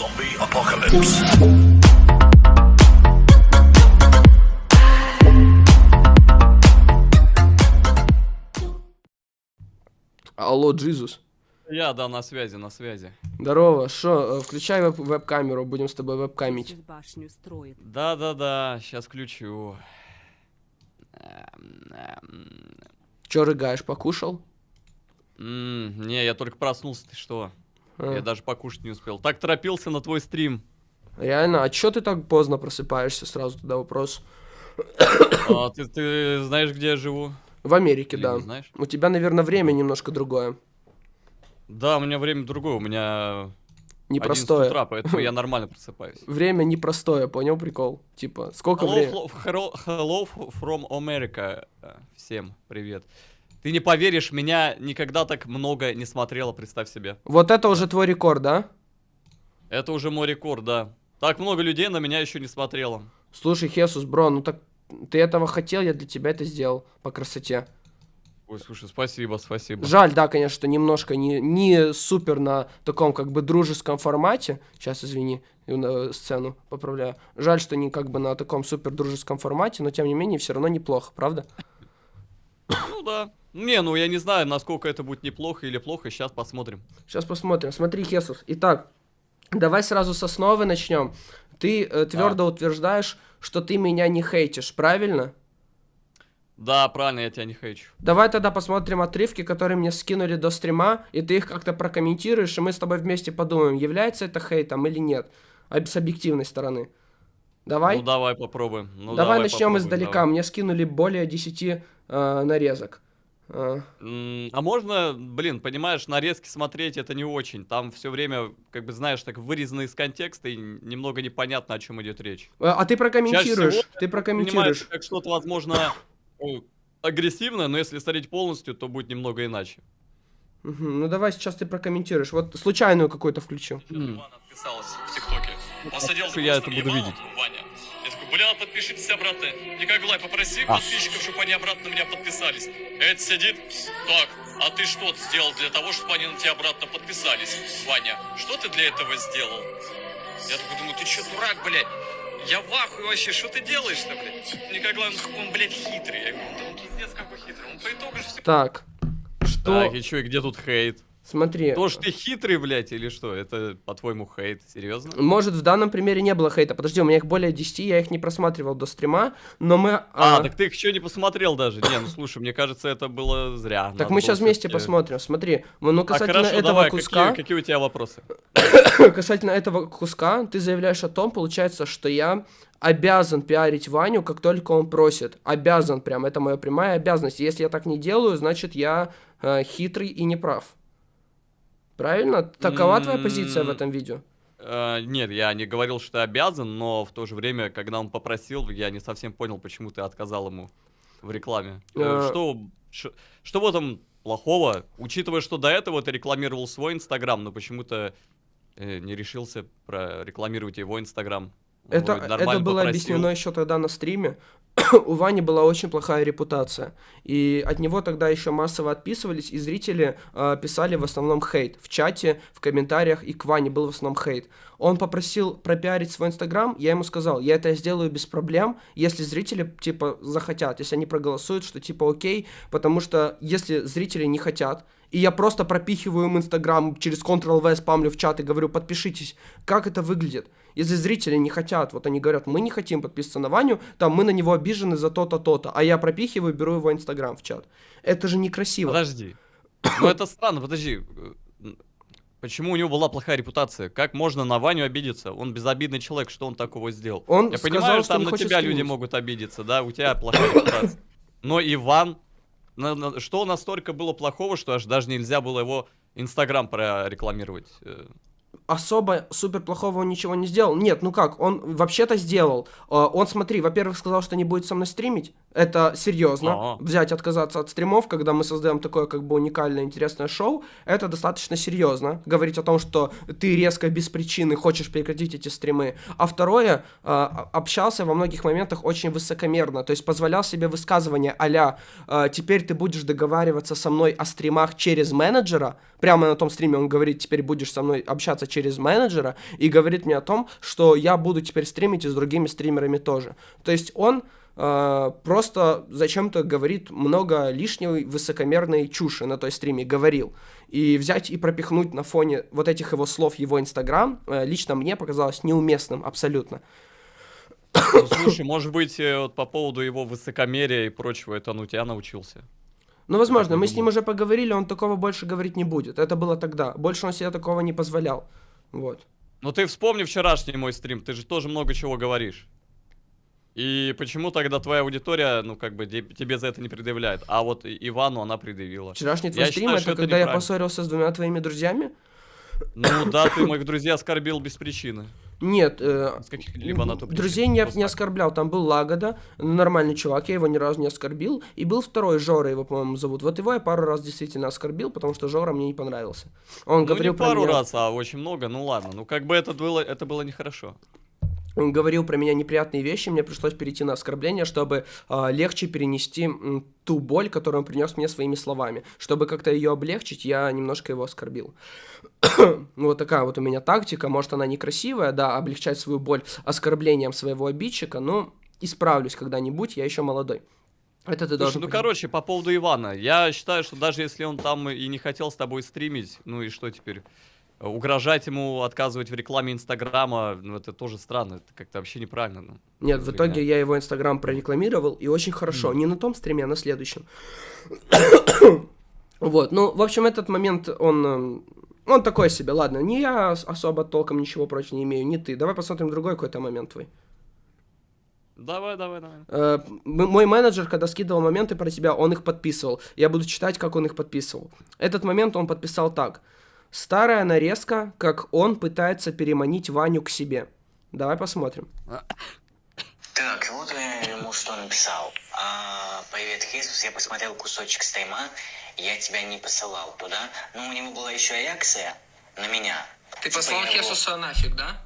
Zombie apocalypse. Алло, Джизус. Я, да, на связи, на связи. Здорово, шо, э, включай веб- веб-камеру, будем с тобой веб-камить. Да-да-да, сейчас включу. Эм, эм, Чё рыгаешь, покушал? м, Не, я только проснулся, ты что? Я даже покушать не успел. Так торопился на твой стрим. Реально, а чё ты так поздно просыпаешься? Сразу туда вопрос. А, ты, ты знаешь, где я живу? В Америке, Или да. знаешь? У тебя, наверное, время немножко другое. Да, у меня время другое, у меня 11 Непростое. утра, поэтому я нормально просыпаюсь. Время непростое, понял прикол? Типа, сколько Hello, времени? hello, hello from America. Всем привет. Ты не поверишь, меня никогда так много не смотрело, представь себе. Вот это уже твой рекорд, да? Это уже мой рекорд, да. Так много людей на меня еще не смотрело. Слушай, Хесус, бро, ну так ты этого хотел, я для тебя это сделал по красоте. Ой, слушай, спасибо, спасибо. Жаль, да, конечно, что немножко не, не супер на таком как бы дружеском формате. Сейчас, извини, э, сцену поправляю. Жаль, что не как бы на таком супер дружеском формате, но тем не менее все равно неплохо, правда? Ну да. Не, ну я не знаю, насколько это будет неплохо или плохо, сейчас посмотрим. Сейчас посмотрим. Смотри, Хесус. Итак, давай сразу с основы начнем. Ты э, твердо утверждаешь, что ты меня не хейтишь, правильно? Да, правильно, я тебя не хейчу. Давай тогда посмотрим отрывки, которые мне скинули до стрима, и ты их как-то прокомментируешь, и мы с тобой вместе подумаем, является это хейтом или нет. С объективной стороны. Давай? Ну давай попробуем. Ну, давай, начнем попробуем, издалека. давай. Мне скинули более 10 э, нарезок. М, А можно, блин, понимаешь, нарезки смотреть это не очень. Там все время, как бы, знаешь, так вырезано из контекста и немного непонятно, о чем идет речь. а ты прокомментируешь. всего Ты Понимаешь, прокомментируешь. как что-то, возможно, агрессивное, но если смотреть полностью, то будет немного иначе. Мгм, Ну давай сейчас ты прокомментируешь. Вот случайную какую-то включу. М. Иван отписалась в ТикТоке. Посадил я это буду видеть? Ваня. Подпишитесь обратно. Николай, попроси А. подписчиков, чтобы они обратно на меня подписались. Эд сидит, так, а ты что сделал для того, чтобы они на тебя обратно подписались? Ваня, что ты для этого сделал? Я такой думаю, ты что, дурак, блядь? Я в ахуе вообще, что ты делаешь-то, блядь? Николай, он, он, блядь, хитрый. Я говорю, да он пиздец какой хитрый. Он по итогу же все Так. Что? Так, и чё, и где тут хейт? Смотри. То, что ты хитрый, блядь, или что? Это, по-твоему, хейт? Серьезно? Может, в данном примере не было хейта. Подожди, у меня их более 10, я их не просматривал до стрима, но мы... А, а, так ты их еще не посмотрел даже. Не, ну слушай, мне кажется, это было зря. Так Надо мы сейчас вместе посмотрим. Смотри, ну А касательно хорошо, этого давай, куска, какие, какие у тебя вопросы? касательно этого куска, ты заявляешь о том, получается, что я обязан пиарить Ваню, как только он просит. Обязан прям, это моя прямая обязанность. Если я так не делаю, значит я э, хитрый и неправ. Правильно? Такова твоя позиция в этом видео? Э, нет, я не говорил, что обязан, но в то же время, когда он попросил, я не совсем понял, почему ты отказал ему в рекламе. Э. Что, ш- что в этом плохого? Учитывая, что до этого ты рекламировал свой инстаграм, но почему-то э, не решился прорекламировать его инстаграм. Это, это было попросил. объяснено еще тогда на стриме. У Вани была очень плохая репутация. И от него тогда еще массово отписывались, и зрители э, писали в основном хейт. В чате, в комментариях, и к Ване был в основном хейт. Он попросил пропиарить свой инстаграм, я ему сказал, я это сделаю без проблем, если зрители, типа, захотят, если они проголосуют, что, типа, окей, потому что если зрители не хотят, и я просто пропихиваю им инстаграм через Ctrl-V, спамлю в чат и говорю, подпишитесь, как это выглядит? Если зрители не хотят, вот они говорят, мы не хотим подписываться на Ваню, там мы на него обижены за то-то, то-то, а я пропихиваю, беру его инстаграм в чат. Это же некрасиво. Подожди. Ну это странно, подожди. Почему у него была плохая репутация? Как можно на Ваню обидеться? Он безобидный человек, что он такого сделал? Он Я сказал, понимаю, что там на тебя люди стримить. могут обидеться, да, у тебя плохая репутация. Но Иван, что настолько было плохого, что аж даже нельзя было его Инстаграм прорекламировать? Особо супер плохого он ничего не сделал. Нет, ну как, он вообще-то сделал. Э, Он, смотри, во-первых, сказал, что не будет со мной стримить. Это серьезно. А. Взять, отказаться от стримов, когда мы создаем такое как бы уникальное, интересное шоу, это достаточно серьезно. Говорить о том, что ты резко без причины хочешь прекратить эти стримы. А второе, а, общался во многих моментах очень высокомерно. То есть позволял себе высказывания а теперь ты будешь договариваться со мной о стримах через менеджера. Прямо на том стриме он говорит, теперь будешь со мной общаться через менеджера. И говорит мне о том, что я буду теперь стримить и с другими стримерами тоже. То есть он э, просто зачем-то говорит много лишней высокомерной чуши на той стриме, говорил. И взять и пропихнуть на фоне вот этих его слов его инстаграм, э, лично мне показалось неуместным абсолютно. Ну, слушай, может быть, э, вот по поводу его высокомерия и прочего, это он у тебя научился? Ну, возможно, мы с ним уже поговорили, он такого больше говорить не будет. Это было тогда. Больше он себе такого не позволял. Вот. Ну ты вспомни вчерашний мой стрим, ты же тоже много чего говоришь. И почему тогда твоя аудитория, ну, как бы, тебе за это не предъявляет? А вот Ивану она предъявила. Вчерашний твой я стрим, считаю, это когда я поссорился с двумя твоими друзьями? Ну да, ты моих друзей оскорбил без причины. Нет, э, либо на друзей не, не оскорблял. Там был Лагода, нормальный чувак, я его ни разу не оскорбил. И был второй, Жора его, по-моему, зовут. Вот его я пару раз действительно оскорбил, потому что Жора мне не понравился. Он ну, говорил не пару меня... раз, а очень много. Ну ладно, ну как бы это было, это было нехорошо говорил про меня неприятные вещи, мне пришлось перейти на оскорбление, чтобы э, легче перенести м, ту боль, которую он принес мне своими словами. Чтобы как-то ее облегчить, я немножко его оскорбил. вот такая вот у меня тактика. Может, она некрасивая, да, облегчать свою боль оскорблением своего обидчика, но исправлюсь когда-нибудь, я еще молодой. Это ты Слушай, должен ну, понять. короче, по поводу Ивана. Я считаю, что даже если он там и не хотел с тобой стримить, ну и что теперь? Угрожать ему, отказывать в рекламе Инстаграма, ну это тоже странно, это как-то вообще неправильно. Ну, Нет, в итоге я его Инстаграм прорекламировал, и очень хорошо. Mm. Не на том стриме, а на следующем. вот, ну, в общем, этот момент, он... Эм, он такой себе, ладно, не я особо толком ничего против не имею, не ты. Давай посмотрим другой какой-то момент твой. Давай, давай, давай. Э, мой менеджер, когда скидывал моменты про тебя, он их подписывал. Я буду читать, как он их подписывал. Этот момент он подписал так. Старая нарезка, как он пытается переманить Ваню к себе. Давай посмотрим. Так, вот я ему что написал. А, Привет, Хисус, я посмотрел кусочек стрима, я тебя не посылал туда. Но у него была еще реакция на меня. Ты послал типа Хесуса нафиг, да?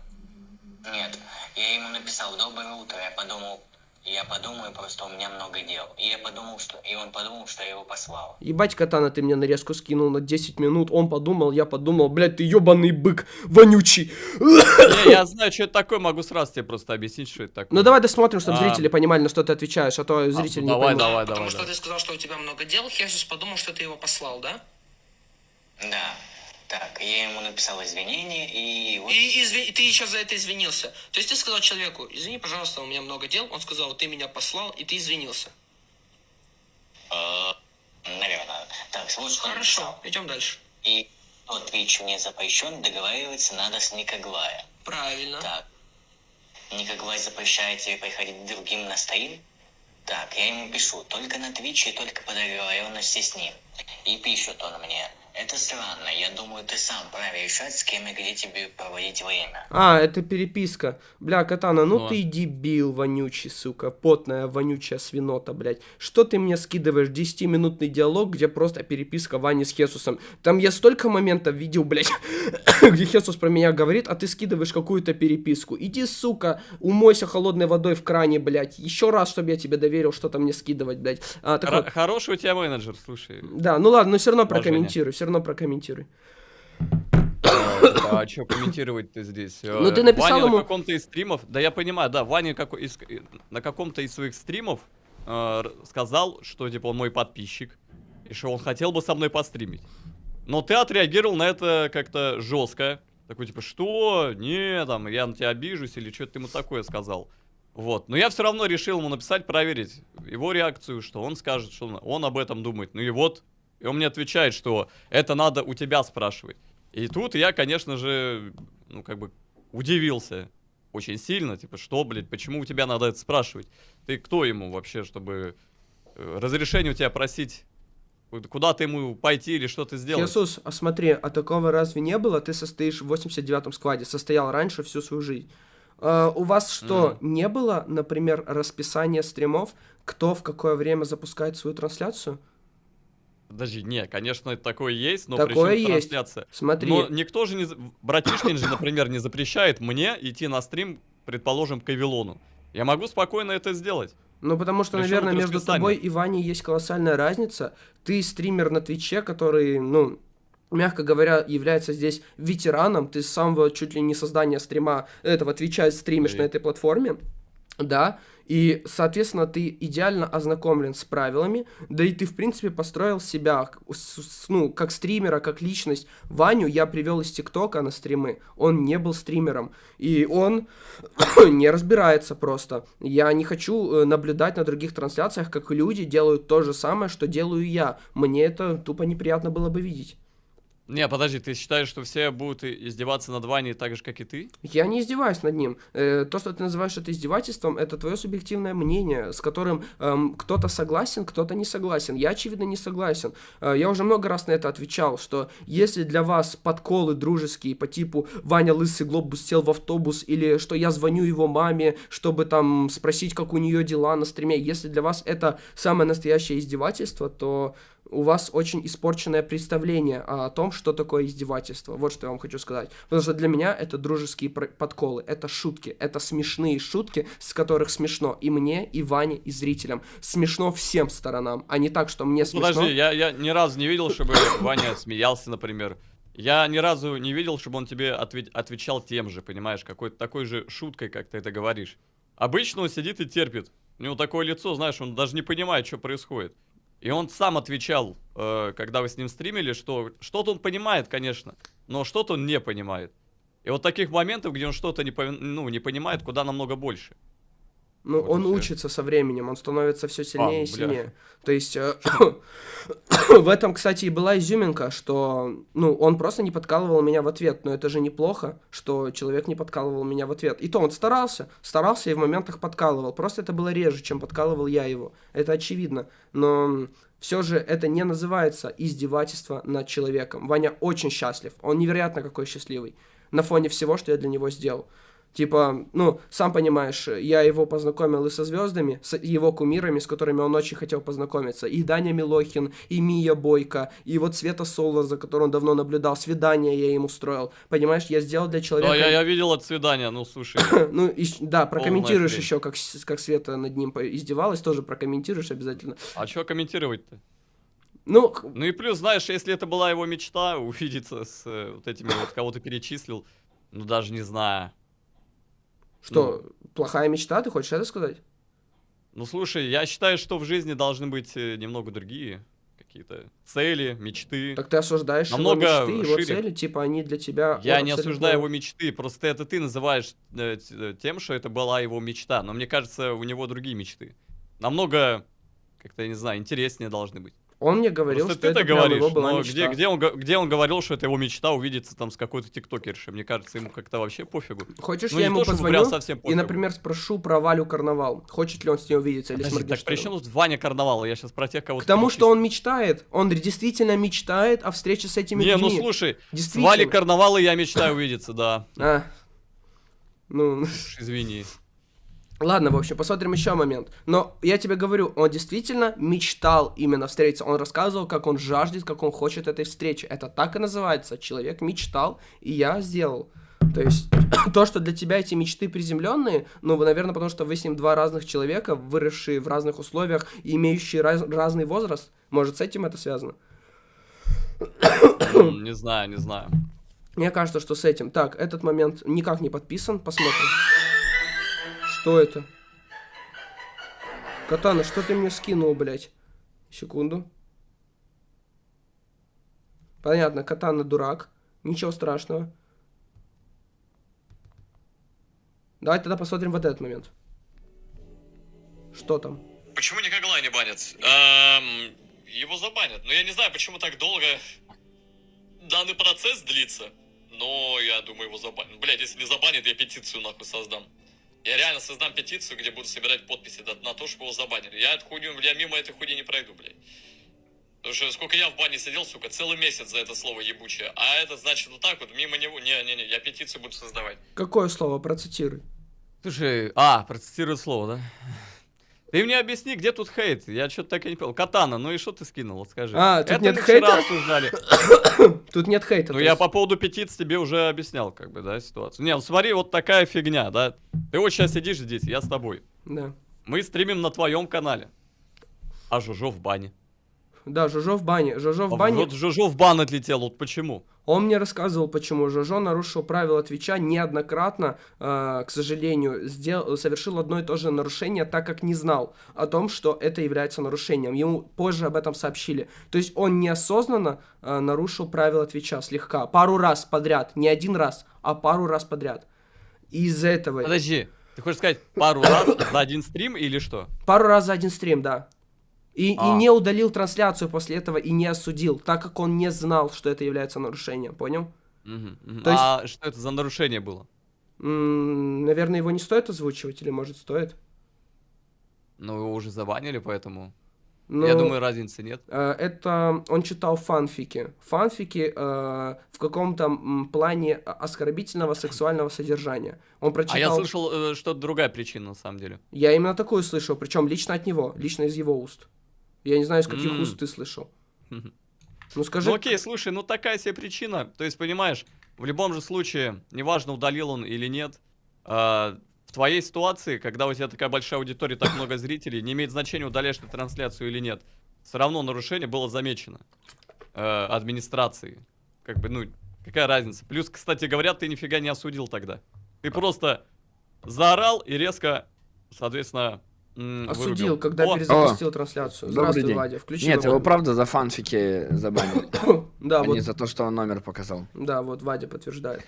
Нет, я ему написал «Доброе утро», я подумал, я подумаю, просто у меня много дел. И я подумал, что... И он подумал, что я его послал. Ебать, Катана, ты мне нарезку скинул на 10 минут. Он подумал, я подумал. Блядь, ты ебаный бык, вонючий. Не, я знаю, что это такое, могу сразу тебе просто объяснить, что это такое. Ну давай досмотрим, чтобы а... зрители понимали, на что ты отвечаешь, а то а, зрители а, не давай, поймут. Давай, давай, Потому давай, что ты сказал, что у тебя много дел, Хесус подумал, что ты его послал, да? Да. Так, я ему написал извинения и... Вот... И изв... ты еще за это извинился. То есть ты сказал человеку, извини, пожалуйста, у меня много дел. Он сказал, ты меня послал, и ты извинился. Э, наверное. Так, слушай, Хорошо, идем дальше. И Twitch мне запрещен, договариваться надо с Никоглая. Правильно. Так. Никоглай запрещает тебе приходить к другим на стрим? Так, я ему пишу, только на Твиче и только по договоренности с ним. И пишет он мне, это странно. Я думаю, ты сам правильно решать, с кем и где тебе проводить время. А, это переписка. Бля, Катана, ну, ну ты дебил вонючий, сука. Потная, вонючая свинота, блядь. Что ты мне скидываешь? 10-минутный диалог, где просто переписка Вани с Хесусом. Там я столько моментов видел, блядь, где Хесус про меня говорит, а ты скидываешь какую-то переписку. Иди, сука, умойся холодной водой в кране, блядь. Еще раз, чтобы я тебе доверил что-то мне скидывать, блядь. А, так вот. Хороший у тебя менеджер, слушай. Да, ну ладно, но все равно прокомментируй все равно прокомментируй. А что комментировать-то здесь? Ну ты написал Ваня ему... на каком-то из стримов, да я понимаю, да, Ваня как из, на каком-то из своих стримов э, сказал, что типа он мой подписчик, и что он хотел бы со мной постримить. Но ты отреагировал на это как-то жестко. Такой типа, что? Не, там, я на тебя обижусь или что-то ему такое сказал. Вот. Но я все равно решил ему написать, проверить его реакцию, что он скажет, что он об этом думает. Ну и вот, и он мне отвечает, что это надо у тебя спрашивать. И тут я, конечно же, ну, как бы удивился очень сильно. Типа, что, блядь, почему у тебя надо это спрашивать? Ты кто ему вообще, чтобы э, разрешение у тебя просить? Куда ты ему пойти или что ты сделать? Иисус, а смотри, а такого разве не было? Ты состоишь в 89-м складе, состоял раньше всю свою жизнь. А, у вас что, Мгм. не было, например, расписания стримов, кто в какое время запускает свою трансляцию? Подожди, не, конечно, это такое есть, но Такое при чём есть. трансляция? Смотри, Но никто же не... Братишкин же, например, не запрещает мне идти на стрим, предположим, к Авилону. Я могу спокойно это сделать. ну потому что, Причём наверное, между тобой и Ваней есть колоссальная разница. Ты стример на Твиче, который, ну, мягко говоря, является здесь ветераном. Ты с самого чуть ли не создания стрима этого Твича стримишь Эй. на этой платформе. Да, и, соответственно, ты идеально ознакомлен с правилами, да и ты, в принципе, построил себя, ну, как стримера, как личность. Ваню я привел из ТикТока на стримы, он не был стримером, и он не разбирается просто. Я не хочу э, наблюдать на других трансляциях, как люди делают то же самое, что делаю я. Мне это тупо неприятно было бы видеть. Не, подожди, ты считаешь, что все будут издеваться над Ваней так же, как и ты? Я не издеваюсь над ним. Э, то, что ты называешь это издевательством, это твое субъективное мнение, с которым эм, кто-то согласен, кто-то не согласен. Я, очевидно, не согласен. Э, я уже много раз на это отвечал, что если для вас подколы дружеские по типу «Ваня лысый глобус сел в автобус» или что я звоню его маме, чтобы там спросить, как у нее дела на стриме, если для вас это самое настоящее издевательство, то у вас очень испорченное представление о том, что такое издевательство. Вот что я вам хочу сказать. Потому что для меня это дружеские подколы, это шутки, это смешные шутки, с которых смешно и мне, и Ване, и зрителям. Смешно всем сторонам, а не так, что мне смешно. Подожди, я, я ни разу не видел, чтобы Ваня смеялся, например. Я ни разу не видел, чтобы он тебе отве- отвечал тем же, понимаешь, какой-то такой же шуткой, как ты это говоришь. Обычно он сидит и терпит. У него такое лицо, знаешь, он даже не понимает, что происходит. И он сам отвечал, э, когда вы с ним стримили, что что-то он понимает, конечно, но что-то он не понимает. И вот таких моментов, где он что-то не, ну, не понимает, куда намного больше. Ну, Вот и он учится со временем, он становится все сильнее и бля. сильнее. То есть э, в этом, кстати, и была изюминка, что, ну, он просто не подкалывал меня в ответ, но это же неплохо, что человек не подкалывал меня в ответ. И то он старался, старался и в моментах подкалывал. Просто это было реже, чем подкалывал я его. Это очевидно. Но все же это не называется издевательство над человеком. Ваня очень счастлив, он невероятно какой счастливый на фоне всего, что я для него сделал. Типа, ну, сам понимаешь, я его познакомил и со звездами, с его кумирами, с которыми он очень хотел познакомиться. И Даня Милохин, и Мия Бойко, и вот Света Солар, за которым он давно наблюдал. Свидание я ему устроил. Понимаешь, я сделал для человека... Да, я, я видел это свидание, ну слушай. Ну, и да, прокомментируешь еще, как, как Света над ним издевалась, тоже прокомментируешь обязательно. А что комментировать-то? Ну, Ну и плюс, знаешь, если это была его мечта, увидеться с э, вот этими вот, кого ты перечислил, ну даже не знаю. Что, плохая мечта, ты хочешь это сказать? Ну слушай, я считаю, что в жизни должны быть э, немного другие какие-то цели, мечты. Так ты осуждаешь Намного его мечты, его шире. цели, типа они для тебя... Я не осуждаю его мечты, просто это ты называешь э, э, тем, что это была его мечта. Но мне кажется, у него другие мечты. Намного, как-то, я не знаю, интереснее должны быть. Он мне говорил, Просто что это говоришь, его была но мечта. где, где, он, где он говорил, что это его мечта увидеться там с какой-то тиктокершей? Мне кажется, ему как-то вообще пофигу. Хочешь, Ну, я не ему то, позвоню совсем и, пофигу. например, спрошу про Валю Карнавал. Хочет ли он с ней увидеться или с Подожди, так при чем тут Ваня Карнавал? Я сейчас про тех, кого К тому, что он мечтает. Он действительно мечтает о встрече с этими Не, людьми. ну слушай, с. Валей Карнавала я мечтаю увидеться, да. А. Ну, Извини. Ладно, в общем, посмотрим еще момент. Но я тебе говорю, он действительно мечтал именно встретиться. Он рассказывал, как он жаждет, как он хочет этой встречи. Это так и называется. Человек мечтал, и я сделал. То есть, то, что для тебя эти мечты приземленные, ну, наверное, потому что вы с ним два разных человека, выросшие в разных условиях имеющие раз- разный возраст. Может, с этим это связано? Не знаю, не знаю. Мне кажется, что с этим. Так, этот момент никак не подписан. Посмотрим. Что это? Катана, что ты мне скинул, блядь? Секунду. Понятно, Катана дурак. Ничего страшного. Давай тогда посмотрим вот этот момент. Что там? Почему Никоглая не банят? Эм, его забанят. Но я не знаю, почему так долго данный процесс длится. Но я думаю, его забанят. Блять, если не забанят, я петицию нахуй создам. Я реально создам петицию, где буду собирать подписи на, то, чтобы его забанили. Я эту хуйню, я мимо этой хуйни не пройду, блядь. Потому что сколько я в бане сидел, сука, целый месяц за это слово ебучее. А это значит вот так вот, мимо него, не-не-не, я петицию буду создавать. Какое слово? Процитируй. Слушай, а, процитирую слово, да? Ты мне объясни, где тут хейт? Я что-то так и не понял. Катана, ну и что ты скинул, вот скажи. А, тут Это нет хейта? обсуждали. Тут нет хейта. Ну я есть. по поводу петиц тебе уже объяснял, как бы, да, ситуацию. Не, ну смотри, вот такая фигня, да. Ты вот сейчас сидишь здесь, я с тобой. Да. Мы стримим на твоем канале. А Жужо в бане. Да, Жожо в бане. Жожо в А бане. Вот Жужо в бан отлетел, вот почему? Он мне рассказывал, почему Жожо нарушил правила Твича неоднократно, э, к сожалению, сделал, совершил одно и то же нарушение, так как не знал о том, что это является нарушением. Ему позже об этом сообщили. То есть он неосознанно э, нарушил правила Твича слегка, пару раз подряд, не один раз, а пару раз подряд. И из-за этого... Подожди, ты хочешь сказать пару раз за один стрим или что? Пару раз за один стрим, да. И, и А. не удалил трансляцию после этого и не осудил, так как он не знал, что это является нарушением, понял? Мгм. То есть- А что это за нарушение было? М, наверное, его не стоит озвучивать, или может стоит? Ну, его уже забанили, поэтому... Ну, Я думаю, разницы нет. э, это он читал фанфики. Фанфики э, в каком-то плане оскорбительного сексуального содержания. Он прочитал. А я слышал, э, что другая причина, на самом деле. Я именно такую слышал, причем лично от него, лично из его уст. Я не знаю, из каких М. уст ты слышал. Ну скажи. Ну окей, слушай, ну такая себе причина. То есть, понимаешь, в любом же случае, неважно, удалил он или нет, а, в твоей ситуации, когда у тебя такая большая аудитория, так много зрителей, не имеет значения, удаляешь ты трансляцию или нет. Все равно нарушение было замечено э, администрацией. Как бы, ну, какая разница. Плюс, кстати говоря, ты нифига не осудил тогда. Ты просто заорал и резко, соответственно, Осудил, вырубил. когда О, перезапустил трансляцию. Добрый Здравствуй, день. Вадя. Включи Нет, его правда за фанфики забанили, Да, а вот. не за то, что он номер показал. Да, вот Вадя подтверждает.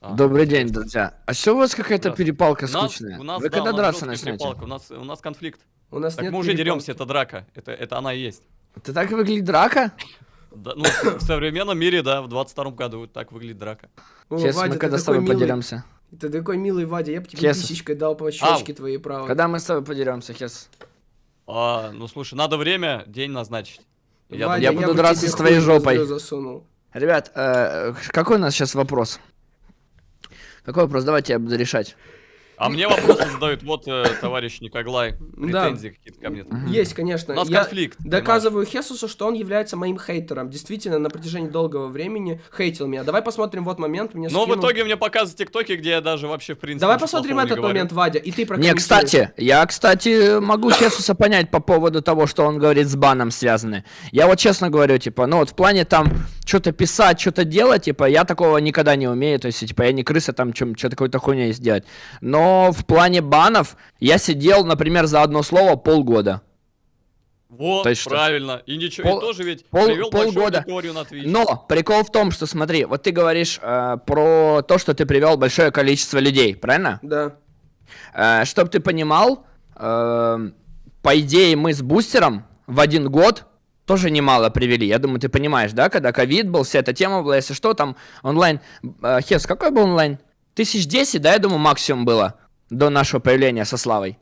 а. Добрый день, друзья. А что у вас какая-то перепалка скучная? у нас, Вы да, когда у нас драться начнете? перепалка, У нас, у нас конфликт. У нас Так нет мы уже перепалки. деремся, это драка. Это, это она и есть. Ты так выглядит драка? Да, ну, в современном мире, да, в 22 году так выглядит драка. О, Сейчас Вадя, мы когда с тобой милый. Подеремся. Ты такой милый, Вадя, я бы тебе Хесус. писечкой дал по щечке твоей правой. Когда мы с тобой подеремся, Хес? А, ну слушай, надо время, день назначить. Я Вадя, Я буду бы драться с твоей жопой. засунул. Ребят, э, какой у нас сейчас вопрос? Какой вопрос? Давайте я буду решать. А мне вопросы задают, вот э, товарищ Николай, Да. претензии какие-то ко мне. там. Есть, конечно. У нас Я конфликт. доказываю Хесусу, что он является моим хейтером. Действительно, на протяжении долгого времени хейтил меня. Давай посмотрим вот момент. Мне Но в скинул. итоге мне показывают тиктоки, где я даже вообще в принципе Давай посмотрим этот говорю. момент, Вадя, и ты Не, кстати, я, кстати, могу Хесуса понять по поводу того, что он говорит с баном связаны. Я вот честно говорю, типа, ну вот в плане там что-то писать, что-то делать, типа, я такого никогда не умею, то есть, типа, я не крыса там что-то какой-то хуйней сделать. Но в плане банов я сидел, например, за одно слово полгода. Вот, То есть что? правильно. И ничего, Пол- и тоже ведь пол- привел большую полгода. аудиторию на Twitch. Но прикол в том, что смотри, вот ты говоришь э, про то, что ты привел большое количество людей, правильно? Да. Э, чтоб ты понимал, э, по идее мы с бустером в один год тоже немало привели. Я думаю, ты понимаешь, да, когда ковид был, вся эта тема была, если что, там онлайн... Э, Хес, какой был онлайн? Тысяч десять, да, я думаю, максимум было до нашего появления со Славой.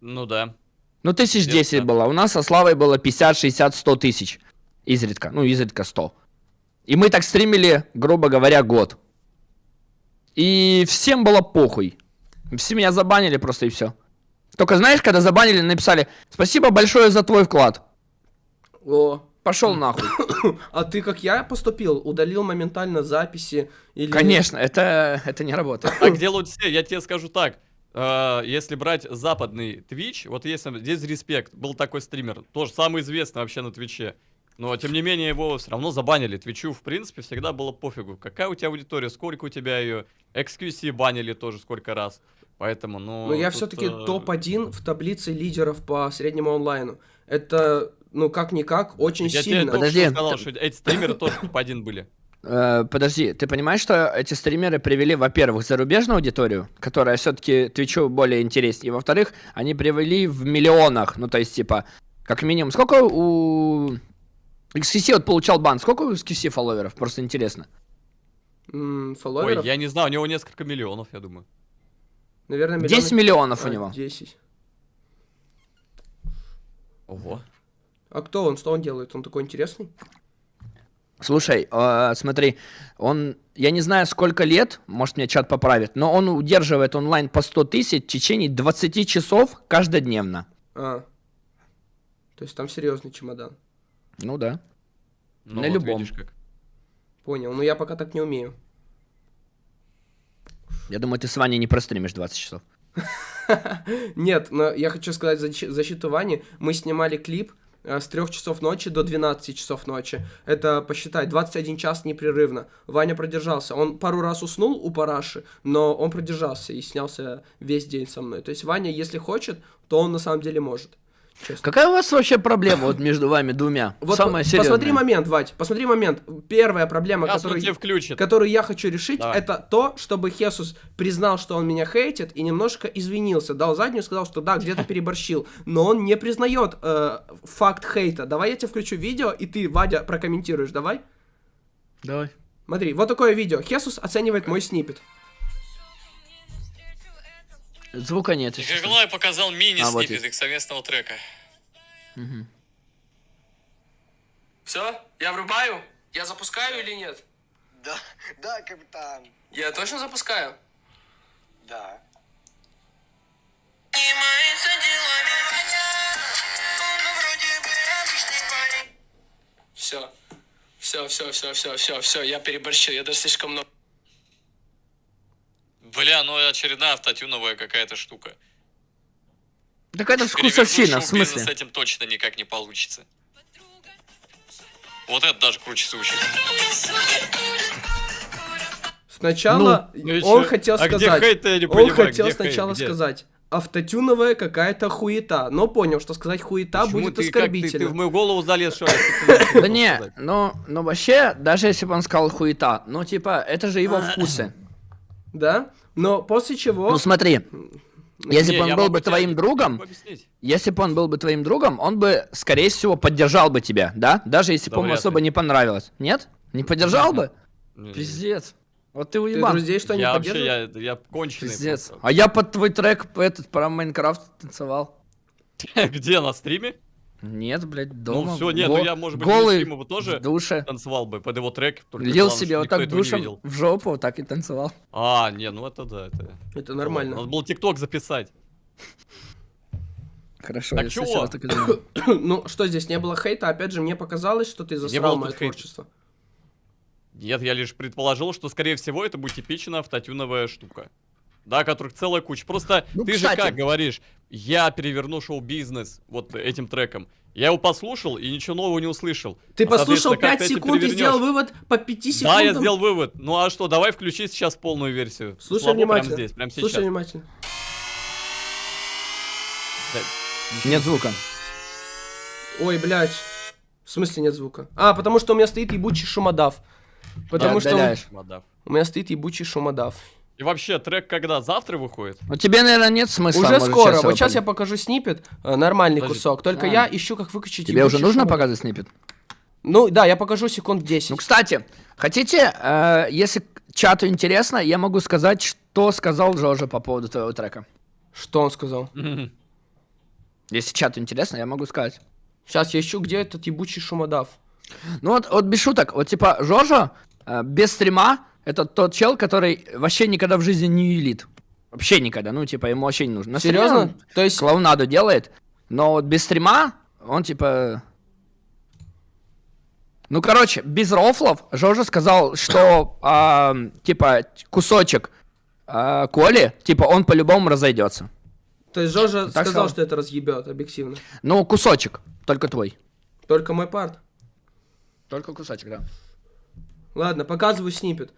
Ну да. Ну, тысяч десять было. У нас со Славой было 50, 60, 100 тысяч. Изредка. Ну, изредка 100. И мы так стримили, грубо говоря, год. И всем было похуй. Все меня забанили просто и все. Только знаешь, когда забанили, написали «Спасибо большое за твой вклад». О. Пошел нахуй. А ты, как я поступил, удалил моментально записи или... Конечно, это, это не работает. Так делают все, я тебе скажу так. э, если брать западный Twitch, вот если здесь респект, был такой стример, тоже самый известный вообще на Твиче. Но тем не менее его все равно забанили. Твичу, в принципе, всегда было пофигу. Какая у тебя аудитория, сколько у тебя ее. XQC банили тоже сколько раз. Поэтому, ну. Но я тут, все-таки э, топ-1 в таблице лидеров по среднему онлайну. Это, ну, как-никак, очень Я сильно. только Подожди. что сказал, что эти стримеры тоже топ-1 были. Э, подожди, ты понимаешь, что эти стримеры привели, во-первых, зарубежную аудиторию, которая все-таки Твичу более интереснее, и во-вторых, они привели в миллионах, ну то есть типа, как минимум, сколько у XQC вот получал бан, сколько у XQC фолловеров, просто интересно. Ой, фолловеров? я не знаю, у него несколько миллионов, я думаю. Наверное, 10 миллионов у А, него. 10. Ого. А кто он? Что он делает? Он такой интересный? Слушай, э, смотри, он, я не знаю, сколько лет, может, мне чат поправит, но он удерживает онлайн по 100 тысяч в течение 20 часов каждодневно. А. То есть там серьезный чемодан. Ну да. Ну, На вот любом. видишь как. Понял. Но я пока так не умею. Я думаю, ты с Ваней не простримишь 20 часов. Нет, но я хочу сказать защиту Вани. Мы снимали клип с 3 часов ночи до 12 часов ночи. Это, посчитай, 21 час непрерывно. Ваня продержался. Он пару раз уснул у параши, но он продержался и снялся весь день со мной. То есть Ваня, если хочет, то он на самом деле может. Честно. Какая у вас вообще проблема вот между вами двумя? Вот Самая серьезная. посмотри момент, Вать, посмотри момент. Первая проблема, которую, которую я хочу решить, Давай. это то, чтобы Хесус признал, что он меня хейтит, и немножко извинился, дал заднюю, сказал, что да, где-то переборщил, но он не признает э, факт хейта. Давай я тебе включу видео, и ты, Вадя, прокомментируешь, давай? Давай. Смотри, вот такое видео. Хесус оценивает мой снипет. Звука нет. Николай показал А, вот мини-снипет их совместного трека. Все? Я врубаю? Я запускаю или нет? Да, да, капитан, Я точно запускаю? да. Все. Все, все, все, все, все, все, я переборщил, я даже слишком много. Бля, ну очередная автотюновая какая-то штука. Так это вкусовщина, в смысле? с этим точно никак не получится. Вот это даже круче звучит. Сначала Ну он чё? хотел А где сказать... не он понимаю, хотел где хейт, сначала где? сказать автотюновая какая-то хуета, но понял, что сказать хуета Почему будет ты, как, ты, оскорбительно. ты в мою голову залез, что ли? Да не, ну, ну вообще, даже если бы он сказал хуета, ну типа, это же его вкусы. Да? Но после чего... Ну смотри, если Не, бы он был бы твоим другом, если бы он был бы твоим другом, он бы, скорее всего, поддержал бы тебя, да? Даже если бы Да ему вряд особо ли. не понравилось. Нет? Не поддержал бы? Пиздец. Вот ты Ты уебан. друзей что, не Я вообще, я, я конченый. Пиздец. просто. А я под твой трек этот про Майнкрафт танцевал. Где, на стриме? Нет, блядь, дома. всё, нет, Го- ну я, может быть, голый бы тоже в душе. Танцевал бы под его трек. только Лил главное, себе вот так душем в жопу, вот так и танцевал. А, не, ну это да, это... Это нормально. Надо было тикток записать. Хорошо, Так я чего? так и думаю. ну, что здесь, не было хейта? Опять же, мне показалось, что ты засрал мое творчество. Нет, я лишь предположил, что, скорее всего, это будет типичная автотюновая штука. Да, которых целая куча. Просто Ну, ты кстати. же как говоришь, я переверну шоу-бизнес вот этим треком. Я его послушал и ничего нового не услышал. Ты А, послушал соответственно, как 5 ты это секунд и сделал вывод по 5 секундам? Да, я сделал вывод. Ну а что, давай включи сейчас полную версию. Слушай Слабо внимательно. Прямо здесь, прямо сейчас. Слушай внимательно. Да, Нет звука. Ой, блядь. В смысле нет звука? А, потому что у меня стоит ебучий шумодав. Потому Да, что у- отдаляешь. у меня стоит ебучий шумодав. И вообще, трек когда? Завтра выходит? Ну тебе, наверное, нет смысла. Уже скоро. его Вот сейчас я покажу снипет. э, Нормальный Подожди. кусок. Только А. я ищу, как выключить Тебе уже нужно шумодав. показывать снипет? Ну, да, я покажу секунд 10. Ну, кстати, хотите, э, если чату интересно, я могу сказать, что сказал Жожа по поводу твоего трека. Что он сказал? Если чату интересно, я могу сказать. Сейчас я ищу, где этот ебучий шумодав. Ну вот, вот без шуток, вот типа Жожа э, без стрима это тот чел, который вообще никогда в жизни не юлит. Вообще никогда, ну типа ему вообще не нужно. Стриме Серьезно? То есть, клоунаду делает, но вот без стрима он типа... Ну, короче, без рофлов Жожа сказал, что а, типа кусочек а, Коли, типа он по-любому разойдется. то есть Жожа Так сказал, сказал. что это разъебет, объективно. Ну, кусочек, только твой. Только мой парт. Только кусочек, да. Ладно, показываю снипет.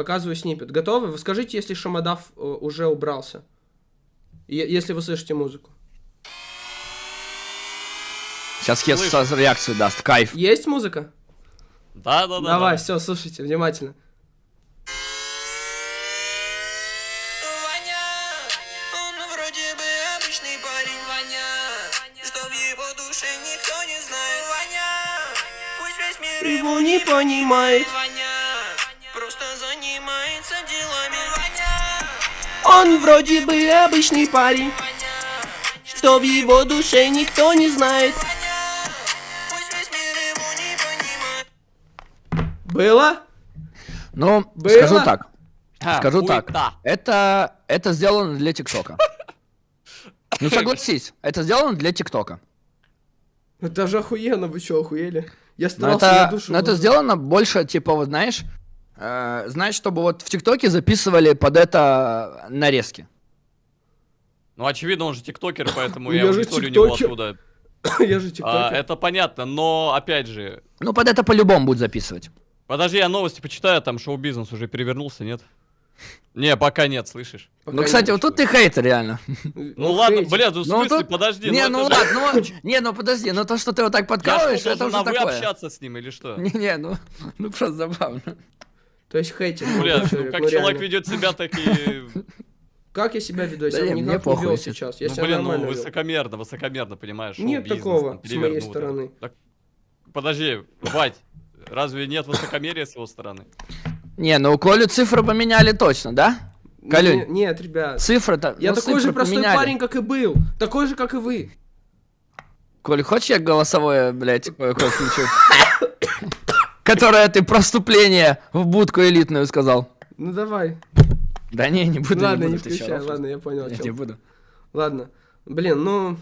Показываю снипет. Готовы? Вы скажите, если шумодав э, уже убрался. Если вы слышите музыку. Сейчас Хес сразу реакцию даст, кайф. Есть музыка? Да, да, да. Давай, да. все, слушайте внимательно. Ваня, он вроде Он вроде бы обычный парень, что в его душе никто не знает. Было? Ну, Было? скажу так. А, Скажу так. хуета. Это, это сделано для ТикТока. Ну согласись, это сделано для ТикТока. Это же охуенно, вы что, охуели? Я Но старался это, душу. но это вложить. сделано больше, типа, вот знаешь, знаешь, чтобы вот в ТикТоке записывали под это нарезки. Ну, очевидно, он же тиктокер, поэтому Ну, я я аудиторию у него оттуда. Я же А, тиктокер. это понятно, но, опять же, Ну, под это по-любому будут записывать. подожди, я новости почитаю, там шоу-бизнес уже перевернулся, нет? Не, пока нет, слышишь? Пока ну, кстати, не вот тут ты хейтер, реально. Ну ладно, хейтер. блядь, ну в Ну, смысле, тут- подожди, не, ну же- ладно, ну, не, ну подожди, ну то, что ты вот так Я подкалываешь, что, это должен уже на вы такое. общаться с ним или что? Не-не, ну, ну просто забавно. То есть хейтер. Блядь, ну человек, как ну, человек реально. ведет себя, так и... Как я себя веду? Я себя никак не вел сейчас. Я Ну себя блин, ну высокомерно, высокомерно, понимаешь, Нет такого с моей перевернул. стороны. Подожди, Вать, разве нет высокомерия с его стороны? Не, ну Колю цифры поменяли точно, да? Калюнь. Не- Нет, ребят. Цифры-то, Я ну, такой же простой парень, как и был. Такой же, как и вы. Коль, хочешь я голосовое, блядь, кое-кое включу? Которое ты проступление в будку элитную сказал. Ну давай. Да не, не буду, ладно, не не буду. чё, включай. Ладно, я понял. Я не буду. Ладно. Блин, ну...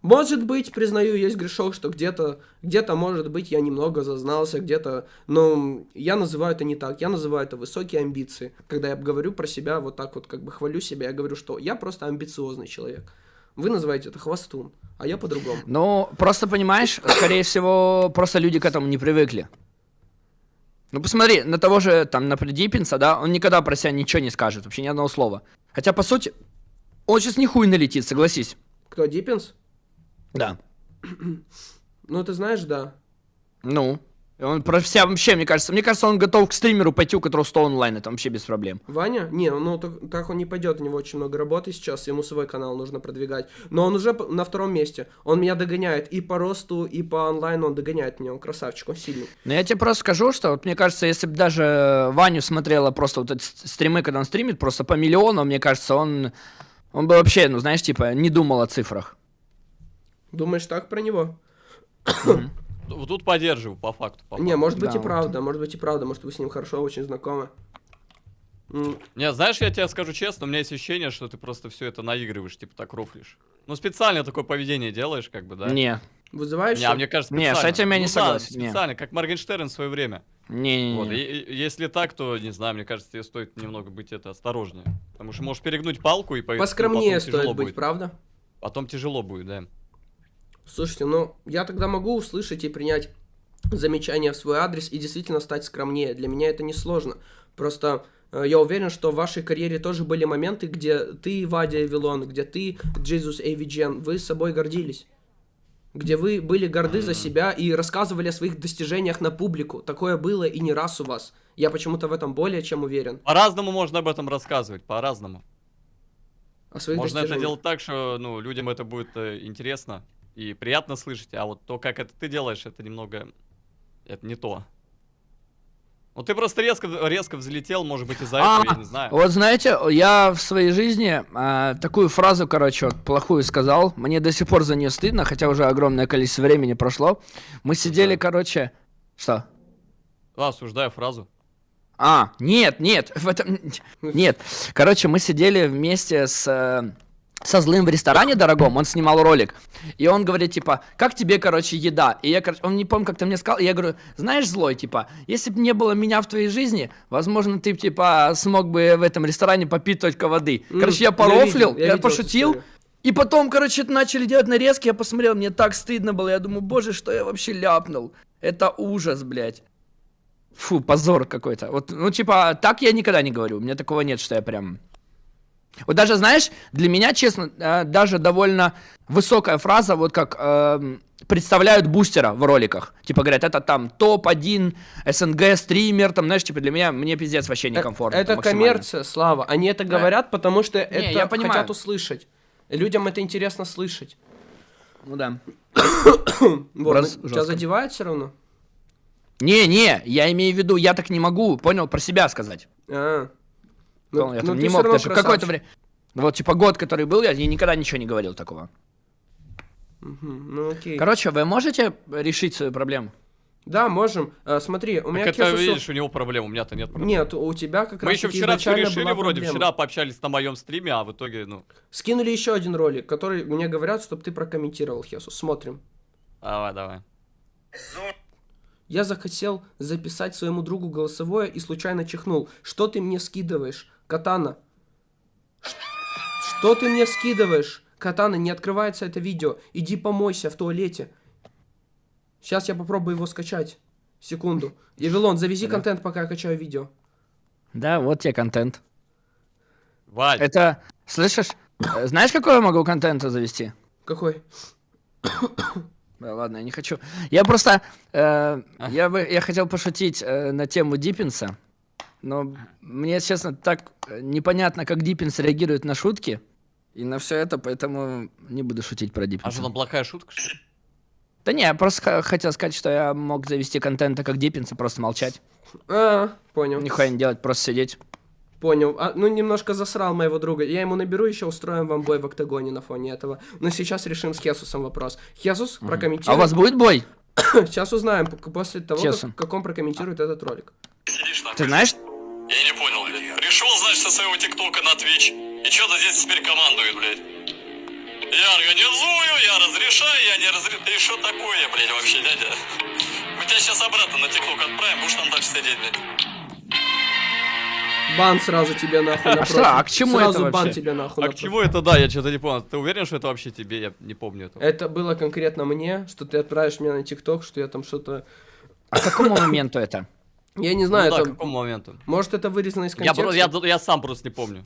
Может быть, признаю, есть грешок, что где-то, где-то, может быть, я немного зазнался, где-то, но я называю это не так, я называю это высокие амбиции. Когда я говорю про себя, вот так вот, как бы хвалю себя, я говорю, что я просто амбициозный человек. Вы называете это хвостун, а я по-другому. Ну, просто понимаешь, скорее всего, просто люди к этому не привыкли. Ну, посмотри, на того же, там, на Диппинса, да, он никогда про себя ничего не скажет, вообще ни одного слова. Хотя, по сути, он сейчас нихуй налетит, согласись. Кто, Диппинс? Да. Ну, ты знаешь, да. Ну, он про себя вообще, мне кажется, мне кажется, он готов к стримеру пойти, у которого 100 онлайн, это вообще без проблем. Ваня? Не, ну так, так он не пойдет, у него очень много работы сейчас, ему свой канал нужно продвигать. Но он уже на втором месте. Он меня догоняет и по росту, и по онлайну он догоняет меня, он красавчик, он сильный. Но я тебе просто скажу, что вот мне кажется, если бы даже Ваню смотрела просто вот эти стримы, когда он стримит, просто по миллиону, мне кажется, он, он бы вообще, ну знаешь, типа, не думал о цифрах. Думаешь так про него? Ну, Тут поддерживаю, по факту. по Не, факту. может быть Да, и вот. правда, может быть и правда, может вы с ним хорошо очень знакомы. Не, знаешь, я тебе скажу честно, у меня есть ощущение, что ты просто все это наигрываешь, типа так рофлишь. Ну, специально такое поведение делаешь, как бы, да? Не, Вызываешь? Не, а мне кажется, Не, с специально. этим я не Ну да, согласен, не. специально, как Моргенштерн в свое время. не, не, Вот, не. и- и если так, то, не знаю, мне кажется, тебе стоит немного быть это осторожнее. Потому что можешь перегнуть палку и по- Поскромнее потом стоит быть, будет. правда? Потом тяжело будет, да. Слушайте, ну я тогда могу услышать и принять замечания в свой адрес и действительно стать скромнее. Для меня это несложно. Просто э, я уверен, что в вашей карьере тоже были моменты, где ты, Вадя Эвилон, где ты, Джизус Эйвиджен, вы собой гордились. Где вы были горды за себя и рассказывали о своих достижениях на публику. Такое было и не раз у вас. Я почему-то в этом более чем уверен. По-разному можно об этом рассказывать, по-разному. О своих Можно это делать так, что, ну, людям это будет э, интересно и приятно слышать, а вот то, как это ты делаешь, это немного... Это не то. Ну, ты просто резко, резко взлетел, может быть, из-за А, этого, я не знаю. Вот знаете, я в своей жизни а, такую фразу, короче, вот, плохую сказал. Мне до сих пор за нее стыдно, хотя уже огромное количество времени прошло. Мы сидели, Да. короче... Что? А, осуждаю фразу. А, нет, нет, в этом... Нет. Короче, мы сидели вместе с... э, со злым в ресторане дорогом, он снимал ролик, и он говорит, типа, как тебе, короче, еда? И я, короче, он не помню, как ты мне сказал, и я говорю, знаешь, злой, типа, если бы не было меня в твоей жизни, возможно, ты, типа, смог бы в этом ресторане попить только воды. М, Короче, я я порофлил, видел, я я, пошутил, и потом, короче, начали делать нарезки, я посмотрел, мне так стыдно было, я думаю, боже, что я вообще ляпнул. Это ужас, блядь. Фу, позор какой-то. Вот, ну, типа, так я никогда не говорю. У меня такого нет, что я прям... Вот даже, знаешь, для меня, честно, э, даже довольно высокая фраза, вот как эм, представляют бустера в роликах. Типа говорят, это там топ-1 СНГ стример, там, знаешь, типа для меня, мне пиздец вообще некомфортно. Э, Это максимально. коммерция, Слава. Они это говорят, потому что это я понимаю. хотят услышать. Людям это интересно слышать. Ну да. Вот, ну, тебя задевает все равно? Не-не, я имею в виду, я так не могу, понял, про себя сказать. А. Понял, я ну там ты не мог даже какое-то время... Вот, типа, год, который был, я, никогда ничего не говорил такого. Мгм, Ну окей. Короче, вы можете решить свою проблему? Да, можем. Э, смотри, у меня Так это, Хесусу- видишь, у него проблем, у меня-то нет проблем. Нет, у тебя как Мы раз еще вчера все решили вроде, проблема. вчера пообщались на моем стриме, а в итоге, ну, Скинули еще один ролик, который мне говорят, чтобы ты прокомментировал, Хесус. Смотрим. давай, давай. Я захотел записать своему другу голосовое и случайно чихнул. Что ты мне скидываешь, Катана? Что ты мне скидываешь? Катана, не открывается это видео. Иди помойся в туалете. Сейчас я попробую его скачать. Секунду. Евелон, завези контент, пока я качаю видео. Да, вот тебе контент. Валь, Это, слышишь? Э, Знаешь, какой я могу контента завести? Какой? Да, ладно, я не хочу. Я просто, э, я бы, я хотел пошутить э, на тему Диппинса, но мне, честно, так э, непонятно, как Диппинс реагирует на шутки и на все это, поэтому не буду шутить про а Диппинса. что там плохая шутка? что ли? Да не, я просто хотел сказать, что я мог завести контента как Диппинс и просто молчать. А, понял. Нихуя не делать, просто сидеть. Понял. А, ну, немножко засрал моего друга. Я ему наберу, еще устроим вам бой в октагоне на фоне этого. Но сейчас решим с Хесусом вопрос. Хесус, прокомментируй. А у вас будет бой? Сейчас узнаем после того, Честно. как, как он прокомментирует этот ролик. Ты знаешь? Я не понял, блядь. Пришел, значит, со своего ТикТока на Твич. И что-то здесь теперь командует, блядь. Я организую, я разрешаю, я не разрешаю. Ты что такое, блядь, вообще, дядя? Мы тебя сейчас обратно на ТикТок отправим, будешь там дальше сидеть, блядь. Бан сразу тебе нахуй напротив. что? А к чему сразу это бан вообще? тебе нахуй А к напротив. чему это, да, я что-то не понял. Ты уверен, что это вообще тебе? Я не помню этого. Это было конкретно мне, что ты отправишь меня на ТикТок, что я там что-то... А к какому моменту это? Я не Ну знаю, да, к это... какому моменту? Может, это вырезано из Я, контекста? про- я, я сам просто не помню.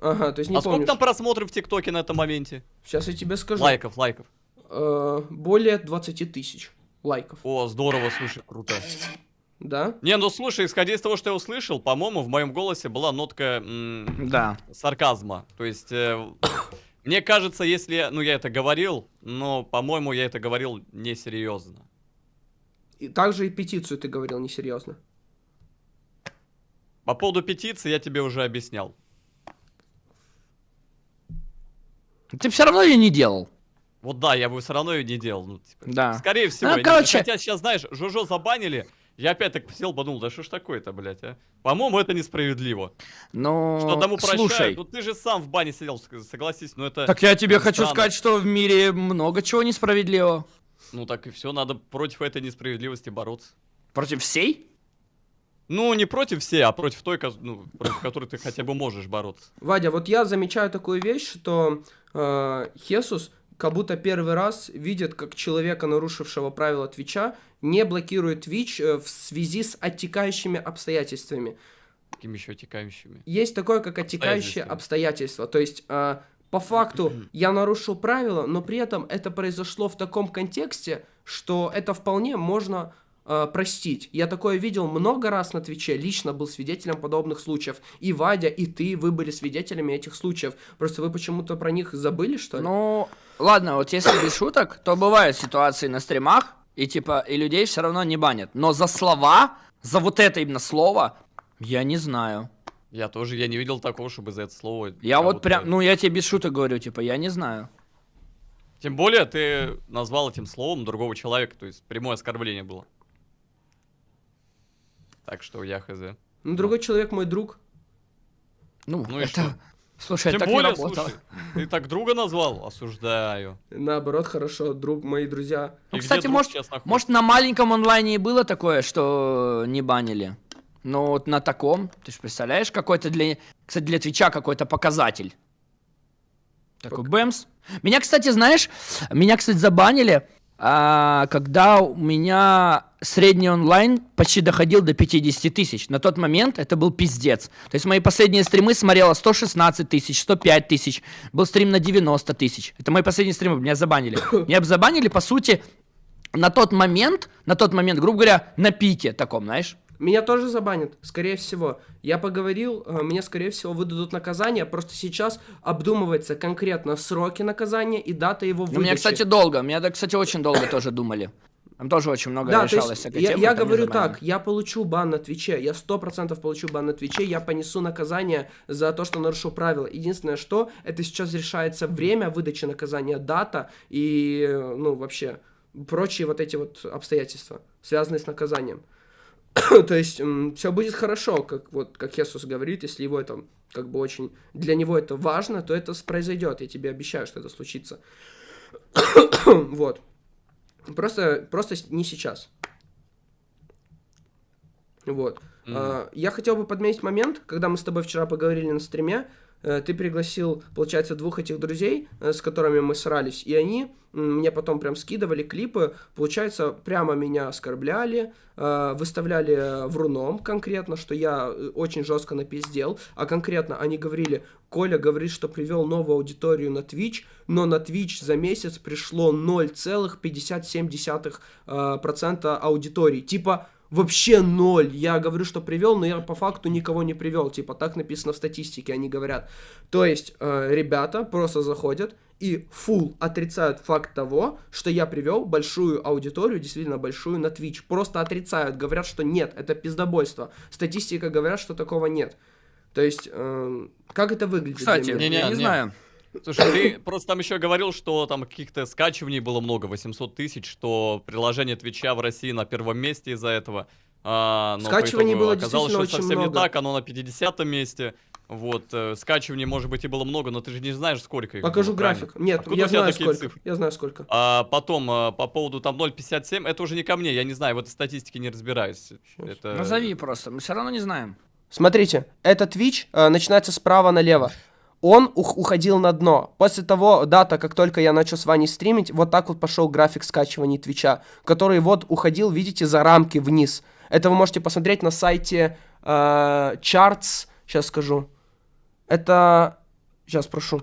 Ага, то есть не а сколько помнишь. там просмотров в ТикТоке на этом моменте? Сейчас я тебе скажу. Лайков, лайков. Э, более 20 тысяч лайков. О, здорово, слушай, круто. Да? Не, ну слушай, исходя из того, что я услышал, по-моему, в моем голосе была нотка Да. сарказма. То есть, э, мне кажется, если, я- ну, я это говорил, но, по-моему, я это говорил несерьезно. И также и петицию ты говорил несерьезно. По поводу петиции я тебе уже объяснял. Ты все равно ее не делал. Вот да, я бы все равно ее не делал. Ну, типа, Да. Скорее всего. Ну, короче- Хотя сейчас, знаешь, Жожо забанили, я опять так сел, подумал, да что ж такое-то, блядь, а? По-моему, это несправедливо. Ну, Что тому прощают, слушай. ну ты же сам в бане сидел, согласись, ну это... Так я тебе это хочу странно. сказать, что в мире много чего несправедливого. Ну так и все, надо против этой несправедливости бороться. Против всей? Ну, не против всей, а против той, ну, против которой ты хотя бы можешь бороться. Вадя, вот я замечаю такую вещь, что э, Хесус как будто первый раз видит, как человека, нарушившего правила Твича, не блокирует Твич э, в связи с оттекающими обстоятельствами. Какими еще текающими. Есть такое, как оттекающие Обстоятельства. обстоятельства. То есть, э, по факту, я нарушил правила, но при этом это произошло в таком контексте, что это вполне можно э, простить. Я такое видел много раз на Твиче, лично был свидетелем подобных случаев. И Вадя, и ты, вы были свидетелями этих случаев. Просто вы почему-то про них забыли, что ли? Ну, ладно, вот если без шуток, то бывают ситуации на стримах, и типа, и людей все равно не банят. Но за слова, за вот это именно слово, я не знаю. Я тоже, я не видел такого, чтобы за это слово... Я вот прям, ну я тебе без шуток говорю, типа, я не знаю. Тем более, ты назвал этим словом другого человека, то есть прямое оскорбление было. Так что я хз. Ну, другой человек мой друг. Ну, Ну и это... что? Слушай, Тем это так не более, работало. слушай, ты так друга назвал? Осуждаю. Наоборот, хорошо, друг, мои друзья. Ну, И кстати, может, может, на маленьком онлайне и было такое, что не банили. Но вот на таком, ты же представляешь, какой-то для... Кстати, для Твича какой-то показатель. Такой бэмс. Меня, кстати, знаешь, меня, кстати, забанили, а, когда у меня средний онлайн почти доходил до 50 тысяч. На тот момент это был пиздец. То есть мои последние стримы смотрело 116 тысяч, 105 тысяч. Был стрим на 90 тысяч. Это мои последние стримы, меня забанили. Меня забанили, по сути, на тот момент, на тот момент, грубо говоря, на пике таком, знаешь. Меня тоже забанят, скорее всего. Я поговорил, э, мне, скорее всего, выдадут наказание. Просто сейчас обдумывается конкретно сроки наказания и дата его Ну, выдачи. меня, кстати, долго, меня, кстати, очень долго тоже думали. Там тоже очень много Да, то решалось есть всякой я, темы, я говорю так, я получу бан на Твиче, я сто процентов получу бан на Твиче, я понесу наказание за то, что нарушил правила. Единственное, что это сейчас решается время выдачи наказания, дата и, ну, вообще, прочие вот эти вот обстоятельства, связанные с наказанием. То есть все будет хорошо, как вот как Иисус говорит, если его это как бы очень для него это важно, то это произойдет. Я тебе обещаю, что это случится. вот. Просто, просто не сейчас. Вот. Мгм. А, я хотел бы подметить момент, когда мы с тобой вчера поговорили на стриме. Э, Ты пригласил, получается, двух этих друзей, э, с которыми мы срались, и они мне потом прям скидывали клипы, получается, прямо меня оскорбляли, э, выставляли вруном конкретно, что я очень жестко напиздел, а конкретно они говорили, Коля говорит, что привел новую аудиторию на Twitch, но на Twitch за месяц пришло 0,57% э, процента аудитории. Типа, вообще ноль. Я говорю, что привел, но я по факту никого не привел. Типа, так написано в статистике, они говорят. То есть, э, ребята просто заходят и фул отрицают факт того, что я привел большую аудиторию, действительно большую, на Twitch. Просто отрицают, говорят, что нет, это пиздобойство. Статистика говорят, что такого нет. То есть, эм, как это выглядит? для Кстати? Не-не, я не не. знаю. Слушай, ты просто там еще говорил, что там каких-то скачиваний было много, 800 тысяч, что приложение Твича в России на первом месте из-за этого. А, но Скачиваний было оказалось, что действительно очень совсем много. не так, оно на 50 месте. Вот, э, скачиваний, может быть, и было много, но ты же не знаешь, сколько их Покажу было, правильно? график. Нет, Откуда я знаю сколько. цифры? Я знаю сколько. А потом, а, по поводу там 0,57, это уже не ко мне, я не знаю, в этой статистике не разбираюсь. Это... Назови просто, мы все равно не знаем. Смотрите, этот Twitch э, начинается справа налево. Он ух- уходил на дно. После того дата, как только я начал с Ваней стримить, вот так вот пошел график скачиваний Твича, который вот уходил, видите, за рамки вниз. Это вы можете посмотреть на сайте э, Charts. Сейчас скажу. Это... Сейчас прошу.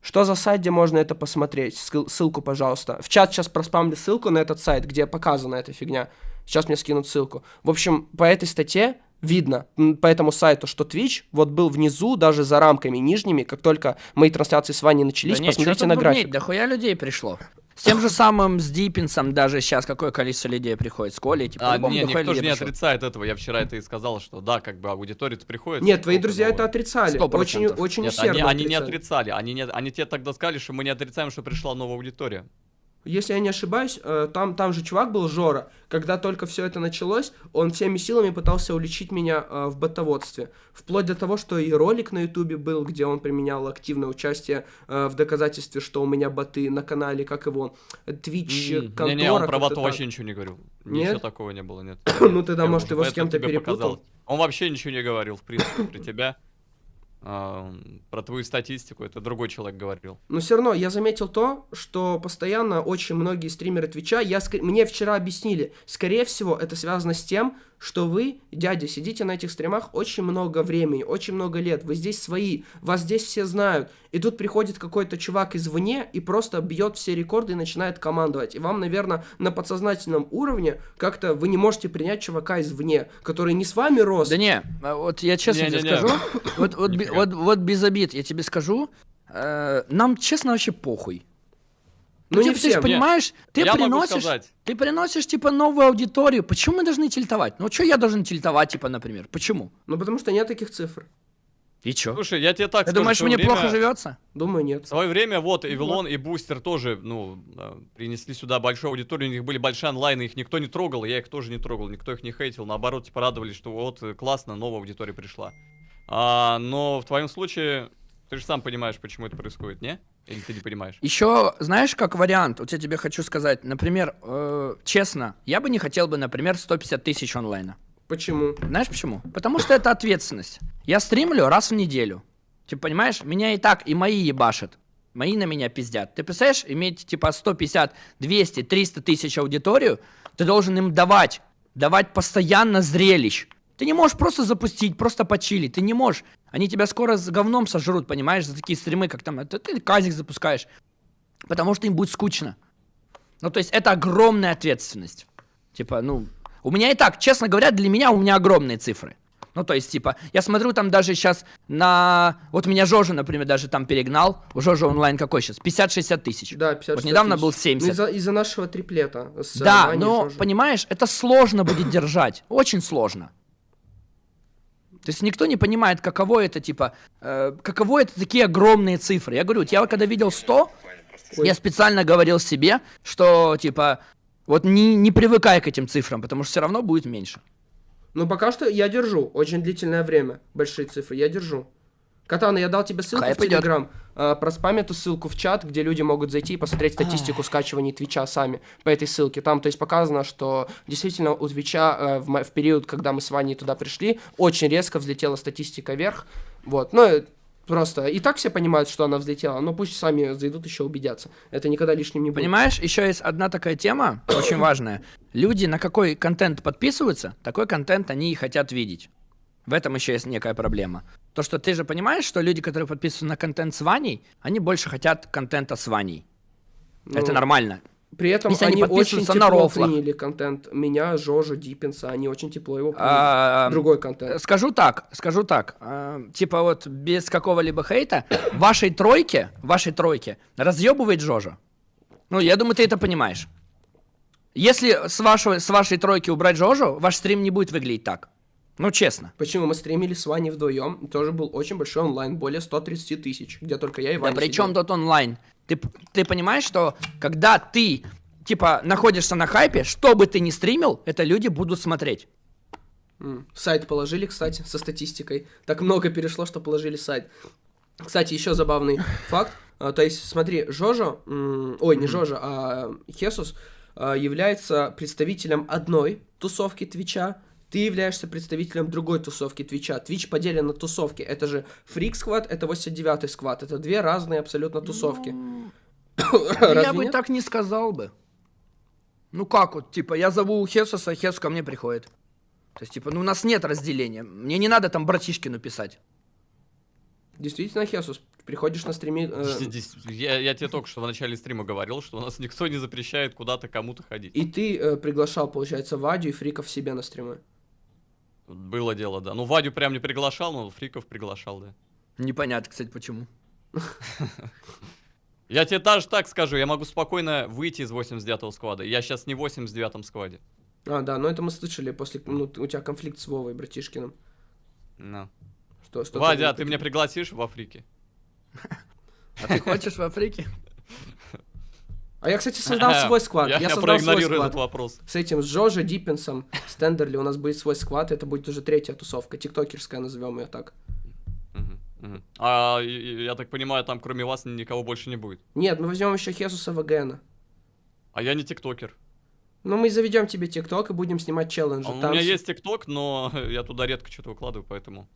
Что за сайт, где можно это посмотреть? Ссыл- ссылку, пожалуйста. В чат сейчас проспамлю ссылку на этот сайт, где показана эта фигня. Сейчас мне скинут ссылку. В общем, по этой статье видно, по этому сайту, что Twitch вот был внизу, даже за рамками нижними, как только мои трансляции с Ваней начались, да нет, посмотрите на график. бубнить, дохуя людей пришло. С тем же самым с Диппинсом даже сейчас какое количество людей приходит. С Колей, типа, А, не, никто же не пришло. отрицает этого. Я вчера это и сказал, что да, как бы аудитория-то приходит. Нет, твои друзья это отрицали. Сто Очень, процентов. очень Нет, усердно они, они не отрицали. отрицали. Они, не, они тебе тогда сказали, что мы не отрицаем, что пришла новая аудитория. Если я не ошибаюсь, э, там, там же чувак был Жора. Когда только все это началось, он всеми силами пытался уличить меня э, в ботоводстве. Вплоть до того, что и ролик на ютубе был, где он применял активное участие э, в доказательстве, что у меня боты на канале, как его, Twitch, контора. Не-не, он про так. вообще ничего не говорил. Нет? Ничего такого не было, нет. Ну, тогда, может, его с кем-то перепутал. Он вообще ничего не говорил, в принципе, про тебя. Про твою статистику, это другой человек говорил. Но все равно я заметил то, что постоянно очень многие стримеры Твича, я, мне вчера объяснили, скорее всего, это связано с тем, что вы, дядя, сидите на этих стримах очень много времени, очень много лет, вы здесь свои, вас здесь все знают, и тут приходит какой-то чувак извне и просто бьет все рекорды и начинает командовать. И вам, наверное, на подсознательном уровне как-то вы не можете принять чувака извне, который не с вами рос. Да не, а вот я честно тебе Не-не-не. скажу, вот, вот, Нифига. вот, вот без обид я тебе скажу, э, нам честно вообще похуй. Ну, не типа, ты же всем. понимаешь, ты Я могу приносишь, сказать. ты приносишь типа новую аудиторию. Почему мы должны тильтовать? Ну что я должен тильтовать, типа, например? Почему? Ну, потому что нет таких цифр. И чё? Слушай, я тебе так Ты скажу, думаешь, мне плохо время- живется? Думаю, нет. В свое время вот Эвилон и Бустер тоже, ну, э, принесли сюда большую аудиторию, у них были большие онлайны, их никто не трогал, я их тоже не трогал, никто их не хейтил, наоборот, типа радовались, что вот классно, новая аудитория пришла. А, но в твоем случае, ты же сам понимаешь, почему это происходит, не? Или ты не понимаешь? Еще, знаешь, как вариант, вот я тебе хочу сказать, например, э, честно, я бы не хотел бы, например, 150 тысяч онлайна. Почему? Знаешь почему? Потому что это ответственность. Я стримлю раз в неделю. Ты понимаешь, меня и так, и мои ебашат. Мои на меня пиздят. Ты представляешь, иметь типа 150, 200, 300 тысяч аудиторию, ты должен им давать, давать постоянно зрелищ. Ты не можешь просто запустить, просто почилить. Ты не можешь. Они тебя скоро с говном сожрут, понимаешь, за такие стримы, как там, это ты казик запускаешь. Потому что им будет скучно. Ну, то есть это огромная ответственность. Типа, ну, у меня и так, честно говоря, для меня у меня огромные цифры. Ну, то есть, типа, я смотрю там даже сейчас на... Вот меня Жожа, например, даже там перегнал. У Жожа онлайн какой сейчас? 50-60 тысяч. Да, 50 Вот недавно тысяч. был Ну, 70. из-за, из-за нашего триплета. э, Да, Ваней но, Жожей. понимаешь, это сложно будет держать. Очень сложно. То есть никто не понимает, каково это, типа, э, каково это такие огромные цифры. Я говорю, я когда видел 100, я специально говорил себе, что, типа, Вот не, не привыкай к этим цифрам, потому что все равно будет меньше. Ну, пока что я держу очень длительное время большие цифры, я держу. Катана, я дал тебе ссылку Хайп в идёт. Телеграм. А, проспам эту ссылку в чат, где люди могут зайти и посмотреть статистику скачиваний Твича сами по этой ссылке. Там, то есть, показано, что действительно у Твича э, в, в период, когда мы с Ваней туда пришли, очень резко взлетела статистика вверх. Вот, ну, э, просто и так все понимают, что она взлетела, но пусть сами зайдут еще убедятся. Это никогда лишним не будет. Понимаешь, еще есть одна такая тема, очень важная. Люди на какой контент подписываются, такой контент они и хотят видеть. В этом еще есть некая проблема. То, что ты же понимаешь, что люди, которые подписываются на контент с Ваней, они больше хотят контента с Ваней. Это Ну, нормально. При этом Если они они, очень тепло на рофлах. приняли контент меня, Жожа, Диппинса, они очень тепло его приняли. А, Другой контент. Скажу так, скажу так. э, типа вот без какого-либо хейта, вашей тройке, вашей тройке разъебывает Жожа. Ну, я думаю, ты это понимаешь. Если с, вашего, с вашей тройки убрать Жожу, ваш стрим не будет выглядеть так. Ну, честно. Почему мы стримили с Ваней вдвоем? Тоже был очень большой онлайн, более 130 тысяч, где только я и Ваня Да при чем тут онлайн? Ты, ты понимаешь, что когда ты, типа, находишься на хайпе, что бы ты ни стримил, это люди будут смотреть. Сайт положили, кстати, со статистикой. Так много перешло, что положили сайт. Кстати, еще забавный факт. А, То есть, смотри, Жожо, ой, не Жожо, а Хесус а, является представителем одной тусовки Твича, ты являешься представителем другой тусовки Твича. Твич поделен на тусовки. Это же Freak Squad, это 89-й Squad. Это две разные абсолютно тусовки. я Разве бы нет? так не сказал бы. Ну как вот, типа, я зову Хесуса, Хесус ко мне приходит. То есть, типа, ну у нас нет разделения. Мне не надо там братишкину писать. Действительно, Хесус, приходишь на стриме... э, Я, я тебе только что в начале стрима говорил, что у нас никто не запрещает куда-то кому-то ходить. и ты э, приглашал, получается, Вадю и Фриков себе на стримы. Было дело, да. Ну, Вадю прям не приглашал, но Фриков приглашал, да. Непонятно, кстати, почему. Я тебе даже так скажу, я могу спокойно выйти из 89-го сквада. Я сейчас не в 89-м скваде. А, да, но это мы слышали после... Ну, у тебя конфликт с Вовой, братишкиным. Ну. Что, что Вадя, а ты меня пригласишь в Африке? А ты хочешь в Африке? А я, кстати, создал свой сквад. Я, Я, создал свой сквад. этот вопрос. С этим, с Джожи, Диппинсом, с Тендерли у нас будет свой сквад. Это будет уже третья тусовка, тиктокерская, назовем ее так. А я так понимаю, там кроме вас никого больше не будет. Нет, мы возьмем еще Хесуса ВГНа. А я не тиктокер. Ну, мы заведем тебе тикток и будем снимать челленджи. А у меня есть тикток, но я туда редко что-то выкладываю, поэтому...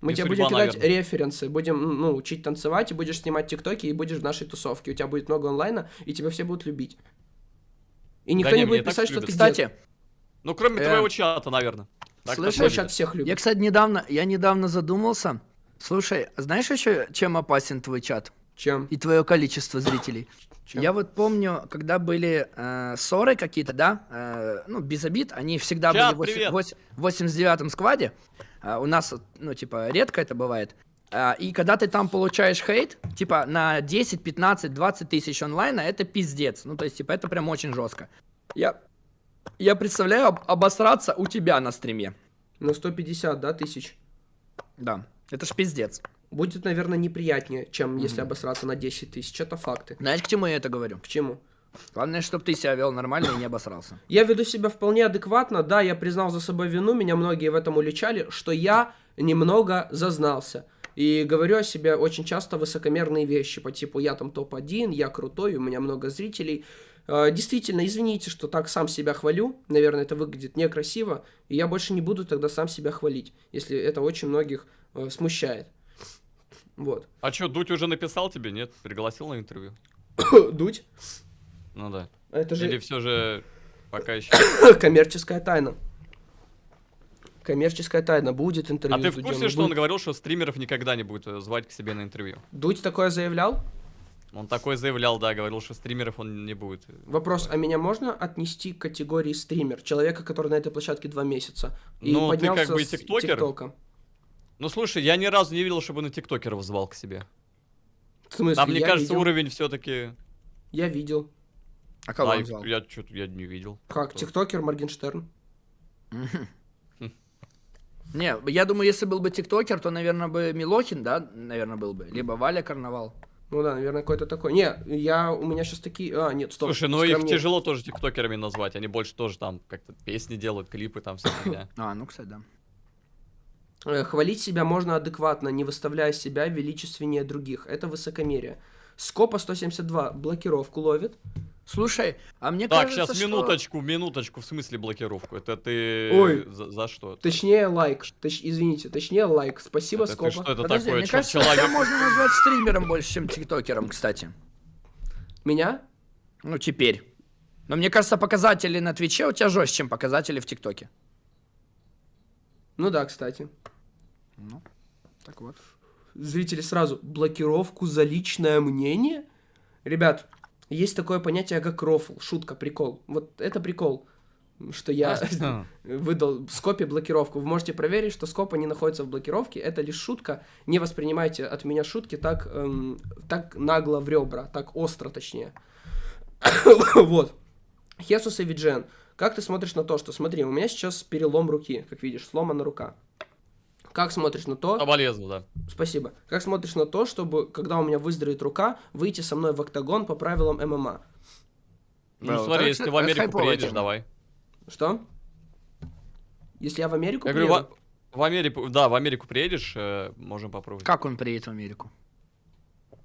Мы не тебе судьба, будем кидать наверное. референсы, будем, ну, учить танцевать, и будешь снимать тиктоки, и будешь в нашей тусовке. У тебя будет много онлайна, и тебя все будут любить. И никто не, не меня будет и так писать, что любят. ты Кстати, дед. Ну, кроме Э, твоего чата, наверное. слышишь, Твой чат всех любит. я, кстати, недавно, я недавно задумался. Слушай, знаешь еще, чем опасен твой чат? Чем? и твое количество зрителей. Чё? Я вот помню, когда были э, ссоры какие-то, да, э, ну, без обид, они всегда Чат, были в 89-м скваде. А у нас, ну, типа, редко это бывает. А, и когда ты там получаешь хейт, типа, на 10, 15, 20 тысяч онлайна, это пиздец. Ну, то есть, типа, это прям очень жестко. Я, я представляю об- обосраться у тебя на стриме. На 150, да, тысяч? Да, это ж пиздец. Будет, наверное, неприятнее, чем если обосраться на 10 тысяч. Это факты. Знаешь, к чему я это говорю? К чему? Главное, чтобы ты себя вел нормально и не обосрался. Я веду себя вполне адекватно, да, я признал за собой вину, меня многие в этом уличали, что я немного зазнался. И говорю о себе очень часто высокомерные вещи, по типу я там топ-1, я крутой, у меня много зрителей. Э, Действительно, извините, что так сам себя хвалю, наверное, это выглядит некрасиво, и я больше не буду тогда сам себя хвалить, если это очень многих э, смущает. Вот. А что, Дудь уже написал тебе, нет? Пригласил на интервью? Дудь, Ну да. это же Или все же пока еще... коммерческая тайна. Коммерческая тайна, будет интервью А ты в Дудем, курсе, и что он говорил, что стримеров никогда не будет э, звать к себе на интервью? Дудь такое заявлял? Он такой заявлял, да, говорил, что стримеров он не будет. Вопрос, а меня можно отнести к категории стример? Человека, который на этой площадке два месяца. И Ну, ты как бы тиктокер. ТикТока. Ну слушай, я ни разу не видел, чтобы на тиктокеров звал к себе. В смысле, Там, мне кажется, видел. уровень все-таки... Я видел. А кого А, он звал? я что-то я не видел. Как, тиктокер Моргенштерн? Не, я думаю, если был бы тиктокер, то, наверное, бы Милохин, да, наверное, был бы. Либо Валя Карнавал. Ну да, наверное, какой-то такой. Не, я, у меня сейчас такие... А, нет, стоп. Слушай, ну их тяжело тоже тиктокерами назвать. Они больше тоже там как-то песни делают, клипы там вся фигня. А, ну, кстати, да. Э, Хвалить себя можно адекватно, не выставляя себя величественнее других. Это высокомерие. Скопа 172 блокировку ловит. Слушай, а мне Так, кажется, сейчас что- минуточку, минуточку, в смысле блокировку? Это ты Ой. за, за что? Точнее, лайк. Точ- извините, точнее, лайк. Спасибо, Это ты Скопа. что это Подожди, такое? мне Чё, кажется, человек- тебя можно назвать стримером больше, чем тиктокером, кстати. Меня? Ну, теперь. Но мне кажется, показатели на Твиче у тебя жестче, чем показатели в ТикТоке. Ну да, кстати. Ну, так вот. Зрители сразу. Блокировку за личное мнение? Ребят, есть такое понятие, как рофл. Шутка, прикол. Вот это прикол. Что я А, выдал Скопе блокировку. Вы можете проверить, что Скопа не находится в блокировке. Это лишь шутка. Не воспринимайте от меня шутки так, эм, так нагло в ребра, так остро точнее. вот. Хесус и Виджен. Как ты смотришь на то, что, смотри, у меня сейчас перелом руки, как видишь, сломана рука. Как смотришь на то, Соболезную, да. Спасибо. Как смотришь на то, чтобы, когда у меня выздоровеет рука, выйти со мной в октагон по правилам ММА? Ну, Да, смотри, это- если ты в Америку приедешь, тема. давай. Что? Если я в Америку Я говорю, приеду? в, в Америку, да, в Америку приедешь, э, можем попробовать. Как он приедет в Америку?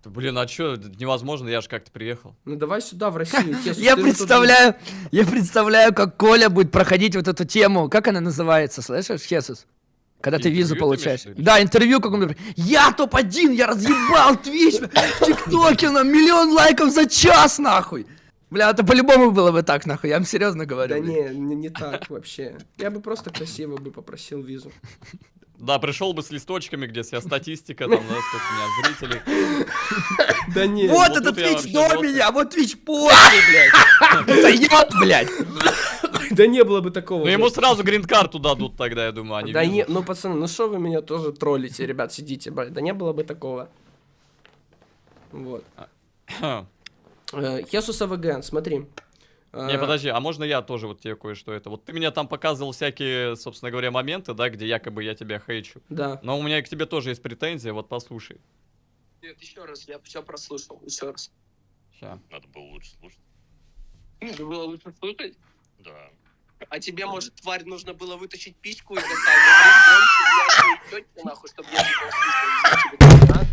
Блин, а чё, это невозможно, я же как-то приехал. Ну давай сюда, в Россию. Я представляю, я представляю, как Коля будет проходить вот эту тему. Как она называется, слышишь, Хесус? Когда ты визу получаешь. Да, интервью каком-то. Я топ-1, я разъебал Твич в ТикТоке на миллион лайков за час, нахуй. Бля, это по-любому было бы так, нахуй, я вам серьезно говорю. Да не, не, не так вообще. Я бы просто красиво бы попросил визу. Да, пришел бы с листочками, где вся статистика, там, да, сколько у меня зрителей. Да не. Вот вот это тут я Твич до меня, вот Твич после, блядь. Это йод, блядь. Да не было бы такого. Ну, ему сразу грин-карту дадут тогда, я думаю, а не Да не, ну пацаны, ну что вы меня тоже троллите, ребят, сидите, блядь. Да не было бы такого. Вот. Хм. Э, Хесус АВГ, смотри. Э, Не, подожди, а можно я тоже вот тебе кое-что это? Вот ты мне там показывал всякие, собственно говоря, моменты, да, где якобы я тебя хейчу. Да. Но у меня к тебе тоже есть претензия, вот послушай. Нет, еще раз, я все прослушал, еще раз. Ща. Надо было лучше слушать. Надо было лучше слушать. Да. А тебе, может, тварь, нужно было вытащить письку и вот так говорить громче, нахуй, чтобы я. Ага.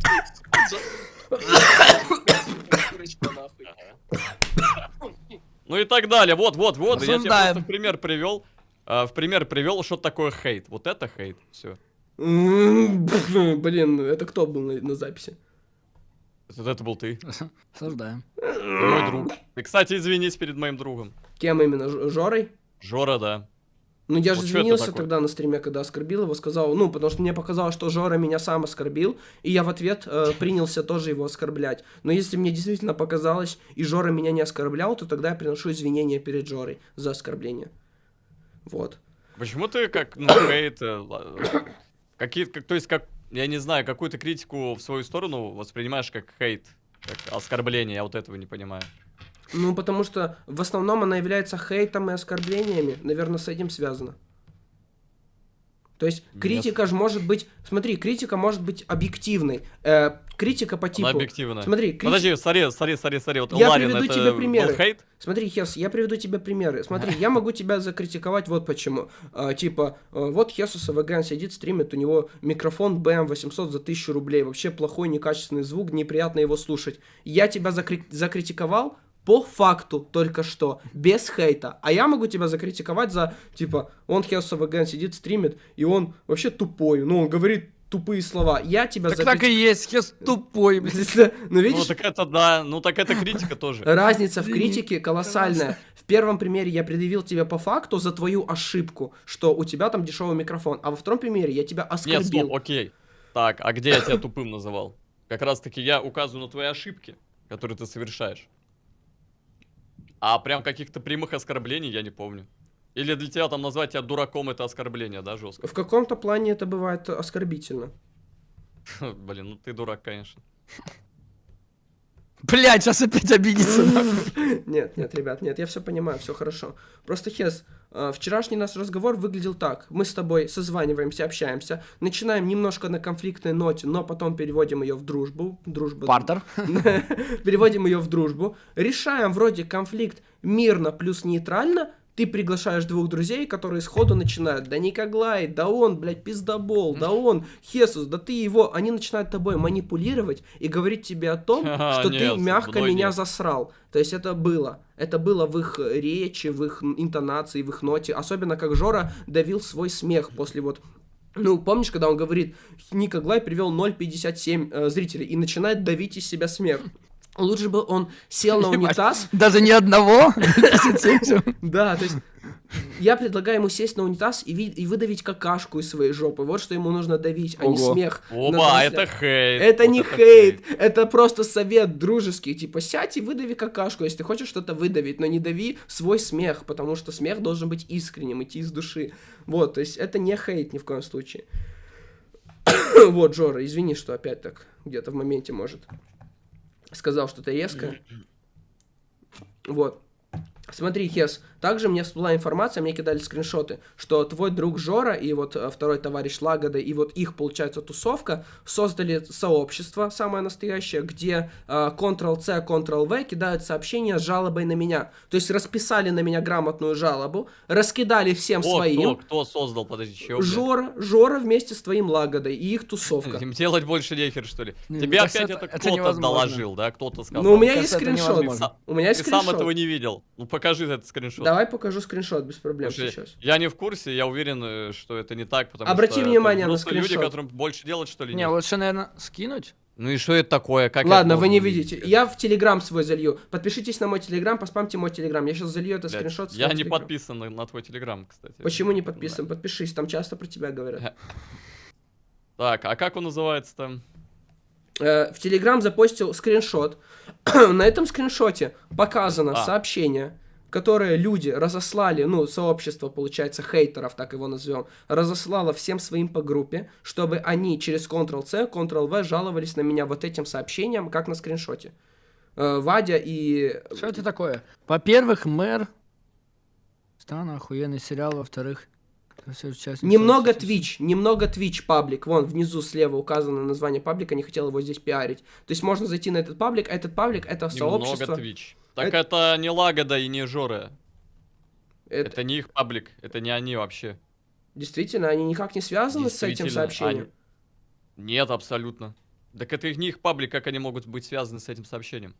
Ну и так далее. Вот, вот, вот. Я тебе просто в пример привел. а, в пример привел, что такое хейт. Вот это хейт. Все. Блин, это кто был на, записи? Это был ты. Осуждаем. Мой друг. И, кстати, извинись перед моим другом. Кем именно? Жорой? Жора, да. Ну, я же Вот извинился тогда на стриме, когда оскорбил его, сказал, ну, потому что мне показалось, что Жора меня сам оскорбил, и я в ответ э, принялся тоже его оскорблять. Но если мне действительно показалось, и Жора меня не оскорблял, то тогда я приношу извинения перед Жорой за оскорбление. Вот. Почему ты как, ну, хейт... э, Какие, как, то есть, как, я не знаю, какую-то критику в свою сторону воспринимаешь как хейт, как оскорбление, я вот этого не понимаю. Ну, потому что в основном она является хейтом и оскорблениями. Наверное, с этим связано. То есть Нет. критика же может быть... Смотри, критика может быть объективной. Э, критика по типу... Она объективная. Смотри, крити- Подожди, смотри, смотри, смотри, смотри, вот Я Ларин, приведу это тебе примеры. хейт? Смотри, Хес, я приведу тебе примеры. Смотри, я могу тебя закритиковать вот почему. А, типа, а, вот Хесус АВГ сидит, стримит, у него микрофон BM800 за 1000 рублей. Вообще плохой, некачественный звук, неприятно его слушать. Я тебя закри- закритиковал по факту только что, без хейта. А я могу тебя закритиковать за, типа, он Хесус АВГ сидит, стримит, и он вообще тупой. Ну, он говорит тупые слова. Я тебя Так так и есть, Хес тупой, блядь. Ну, Ну, видишь, так это, да, ну, так это критика тоже. Разница в критике колоссальная. В первом примере я предъявил тебе по факту за твою ошибку, что у тебя там дешевый микрофон, а во втором примере я тебя Нет, оскорбил. стоп, окей. Так, а где я тебя тупым называл? Как раз таки я указываю на твои ошибки, которые ты совершаешь. А прям каких-то прямых оскорблений я не помню. Или для тебя там назвать тебя дураком это оскорбление, да, жестко? В каком-то плане это бывает оскорбительно. Блин, ну ты дурак, конечно. Блядь, сейчас опять обидится. Нет, нет, ребят, нет, я все понимаю, все хорошо. Просто Хес, вчерашний наш разговор выглядел так. Мы с тобой созваниваемся, общаемся, начинаем немножко на конфликтной ноте, но потом переводим ее в дружбу. Дружба. Партер. Переводим ее в дружбу. Решаем вроде конфликт мирно плюс нейтрально. Ты приглашаешь двух друзей, которые сходу начинают, да Никоглай, да он, блядь, пиздобол, да он, Хесус, да ты его. Они начинают тобой манипулировать и говорить тебе о том, Ха, что ты нет, мягко мной меня нет. засрал. То есть это было. Это было в их речи, в их интонации, в их ноте. Особенно как Жора давил свой смех после вот ну, помнишь, когда он говорит, Ника Глай привел 0,57 э, зрителей и начинает давить из себя смех. Лучше бы он сел на унитаз. Даже ни одного. Да, то есть я предлагаю ему сесть на унитаз и, ви- и выдавить какашку из своей жопы. Вот что ему нужно давить, а не смех. Оба, это хейт. Это не хейт, это просто совет дружеский. Типа, сядь и выдави какашку, если ты хочешь что-то выдавить, но не дави свой смех, потому что смех должен быть искренним, идти из души. Вот, то есть это не хейт ни в коем случае. вот, Жора, извини, что опять так где-то в моменте, может, сказал что-то резкое. Вот. Смотри, Хес, также мне всплыла информация, мне кидали скриншоты, что твой друг Жора и вот э, второй товарищ Лагода и вот их, получается, тусовка создали сообщество, самое настоящее, где э, Ctrl-C, Ctrl-V кидают сообщения с жалобой на меня. То есть расписали на меня грамотную жалобу, раскидали всем О, своим. кто, кто создал, подожди, чего? Жора, Жора вместе с твоим Лагодой и их тусовка. Им делать больше нехер, что ли? Не, Тебе мне кажется, опять это- кто-то доложил, да? Кто-то сказал. Ну, у меня есть скриншот. У меня есть Ты сам скриншот. этого не видел. Ну, покажи этот скриншот. Давай покажу скриншот без проблем Слушай, сейчас. Я не в курсе, я уверен, э, что это не так, потому Обрати что внимание на просто люди, скриншот. которым больше делать, что ли, Не, нет? лучше, наверное, скинуть. Ну и что это такое? Как Ладно, вы не видите. Я в Телеграм свой залью. Подпишитесь на мой Телеграм, поспамьте мой Телеграм. Я сейчас залью это Блядь, скриншот. Я не Телеграм. подписан на, на твой телеграм, кстати. Почему не подписан? Подпишись, там часто про тебя говорят. Так, а как он называется там? Э, в Телеграм запостил скриншот. На этом скриншоте показано А. сообщение, которое люди разослали, ну, сообщество, получается, хейтеров, так его назовем, разослало всем своим по группе, чтобы они через Ctrl-C, Ctrl-V жаловались на меня вот этим сообщением, как на скриншоте. Э, Вадя и... Что это такое? Во-первых, мэр. Странно, охуенный сериал. Во-вторых, Немного. Twitch, немного Twitch паблик. Вон, внизу слева указано название паблика, не хотел его здесь пиарить. То есть можно зайти на этот паблик, а этот паблик это Немного сообщество. Twitch. Так Это- это... не Лагода и не Жора. Это- Это не их паблик, это не они вообще. Действительно, они никак не связаны с этим сообщением. они- Нет, абсолютно. Так это их не их паблик, как они могут быть связаны с этим сообщением?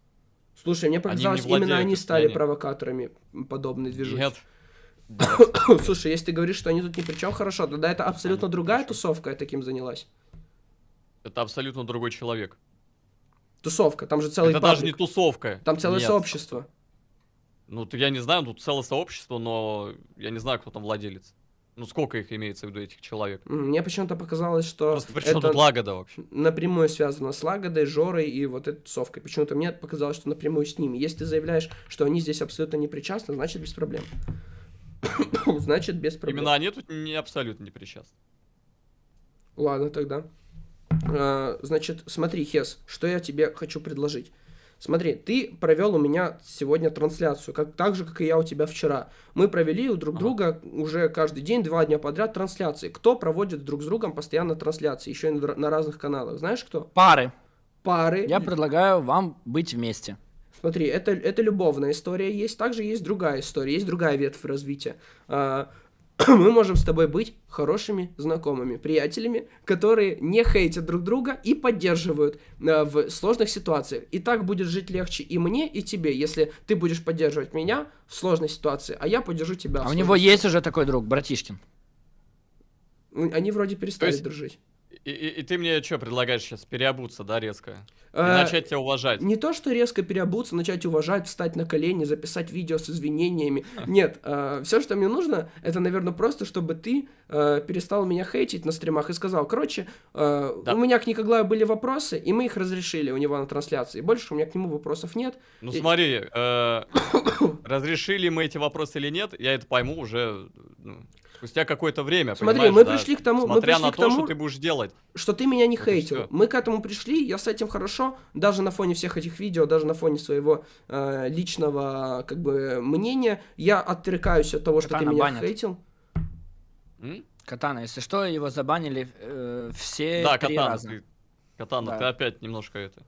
Слушай, мне показалось, именно владеют они стали они- провокаторами подобной движухи. Нет. Слушай, если ты говоришь, что они тут ни при чем, хорошо, тогда это абсолютно Они другая тусовка таким занялась. Это абсолютно другой человек. Тусовка, там же целый это паблик. даже не тусовка. Там целое Нет. сообщество. Ну, я не знаю, тут целое сообщество, но я не знаю, кто там владелец. Ну, сколько их имеется в виду, этих человек? Мне почему-то показалось, что Просто при чем это тут Лагода вообще? напрямую связано с Лагодой, Жорой и вот этой тусовкой. Почему-то мне показалось, что напрямую с ними. Если ты заявляешь, что они здесь абсолютно не причастны, значит без проблем. значит без проблем. Именно они тут не абсолютно не причастны. Ладно, тогда. А, значит, смотри, Хес, что я тебе хочу предложить. Смотри, ты провел у меня сегодня трансляцию, как, так же, как и я у тебя вчера. Мы провели у друг Ага. друга уже каждый день, два дня подряд трансляции. Кто проводит друг с другом постоянно трансляции, еще и на, на разных каналах? Знаешь кто? Пары. Пары. Я предлагаю вам быть вместе. Смотри, это, это любовная история есть, также есть другая история, есть другая ветвь развития. А, Мы можем с тобой быть хорошими знакомыми, приятелями, которые не хейтят друг друга и поддерживают а, в сложных ситуациях. И так будет жить легче и мне, и тебе, если ты будешь поддерживать меня в сложной ситуации, а я поддержу тебя. в А у него есть уже такой друг, братишкин. ситуации. Они вроде перестали есть- дружить. И, и- и ты мне что предлагаешь сейчас? Переобуться, да, резко? И А, начать тебя уважать? Не то, что резко переобуться, начать уважать, встать на колени, записать видео с извинениями. Нет, все, что мне нужно, это, наверное, просто, чтобы ты э, перестал меня хейтить на стримах и сказал, короче, э, Да. у меня к Никоглаю были вопросы, и мы их разрешили у него на трансляции. Больше у меня к нему вопросов нет. Ну И- смотри, э, разрешили мы эти вопросы или нет, я это пойму уже ну, Спустя какое-то время, Смотри, мы да, пришли к тому- мы пришли на к то, тому- что ты будешь делать. что ты меня не Вот хейтил. Мы к этому пришли, я с этим хорошо, даже на фоне всех этих видео, даже на фоне своего э, личного, как бы, мнения, я отрекаюсь от того, что ты Катана меня банят. хейтил. М? Катана, если что, его забанили э, все Да, три Катана, раза. ты, Катана, Да. ты опять немножко это...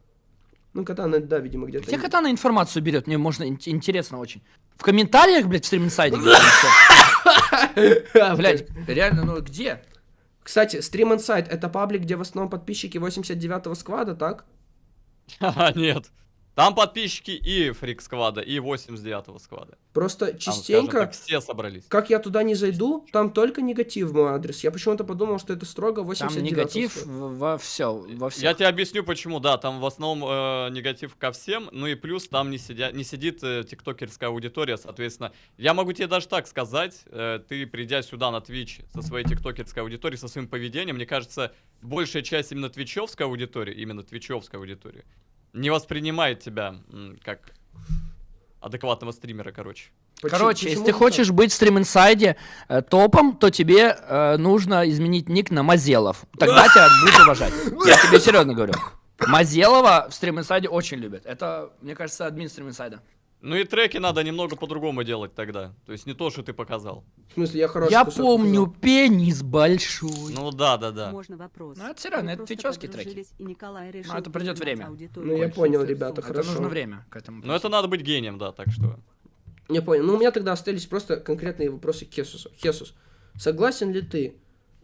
Ну, Катана, да, видимо, где-то. Где Катана информацию берет? Мне можно ин- интересно очень. В комментариях, блядь, в стриминсайде. где-то всё. Блядь, реально, ну где? Кстати, Stream Insight это паблик, где в основном подписчики 89-го сквада, так? Ха-ха, нет. Там подписчики и Фрик сквада, и 89-го сквада. Просто Там, частенько, так, все собрались. как я туда не зайду, там только негатив в мой адрес. Я почему-то подумал, что это строго 89 Там негатив во все, во всех. Я тебе объясню почему, да, там в основном э, негатив ко всем, ну и плюс там не, сидя, не сидит э, тиктокерская аудитория, соответственно. Я могу тебе даже так сказать, э, ты придя сюда на Twitch со своей тиктокерской аудиторией, со своим поведением, мне кажется, большая часть именно твичевской аудитории, именно твичевской аудитории, не воспринимает тебя как адекватного стримера, короче. Почему- Короче, если почему ты так? хочешь быть в стрим инсайде э, топом, то тебе э, нужно изменить ник на Мазелов. Тогда тебя будут уважать. Я тебе серьезно говорю. Мазелова в стрим инсайде очень любят. Это, мне кажется, админ стрим инсайда. Ну и треки надо немного по-другому делать тогда. То есть не то, что ты показал. В смысле, я хороший Я помню показал. пенис большой. Ну да, да, да. Можно вопрос. Ну, это серьезно, Вы это просто твичевские треки. решил это перегнать время. Ну, я понял, ребята, Это хорошо. нужно время к этому. Но это надо быть гением, да, так что... Я понял. Ну, у меня тогда остались просто конкретные вопросы к Хесусу. Хесус, согласен ли ты,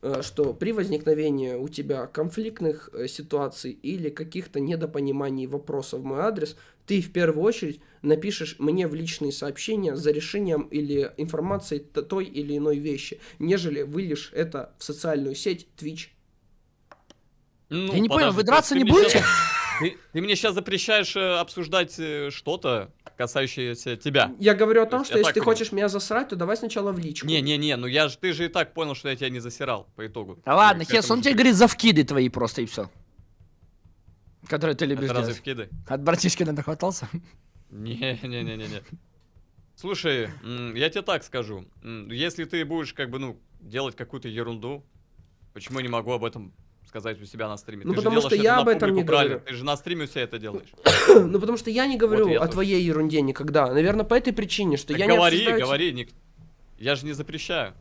э, что при возникновении у тебя конфликтных э, ситуаций или каких-то недопониманий вопросов в мой адрес, ты в первую очередь напишешь мне в личные сообщения за решением или информацией той или иной вещи, нежели вылишь это в социальную сеть Twitch? Ну, Я не понял, вы то драться не будете? Ты, ты мне сейчас запрещаешь э, обсуждать э, что-то, касающееся тебя. Я говорю о То том, есть что если ты понимаю. хочешь меня засрать, то давай сначала в личку. Не-не-не, ну я же, ты же и так понял, что я тебя не засирал по итогу. Да ладно, Хес, он тебе говорит за вкиды твои просто и все. Которые ты любишь разве делать. вкиды? От братишки нахватался? Не-не-не-не-не. Слушай, я тебе так скажу. Если ты будешь, как бы, ну, делать какую-то ерунду, почему я не могу об этом сказать у себя на стриме? Ну, ты потому что я это об этом не правильно? говорю. Ты же на стриме у себя это делаешь. Ну, потому что я не говорю я о тоже. твоей ерунде никогда. Наверное, по этой причине, что Так я не говори, обсуждаю... говори. ник- Я же не запрещаю.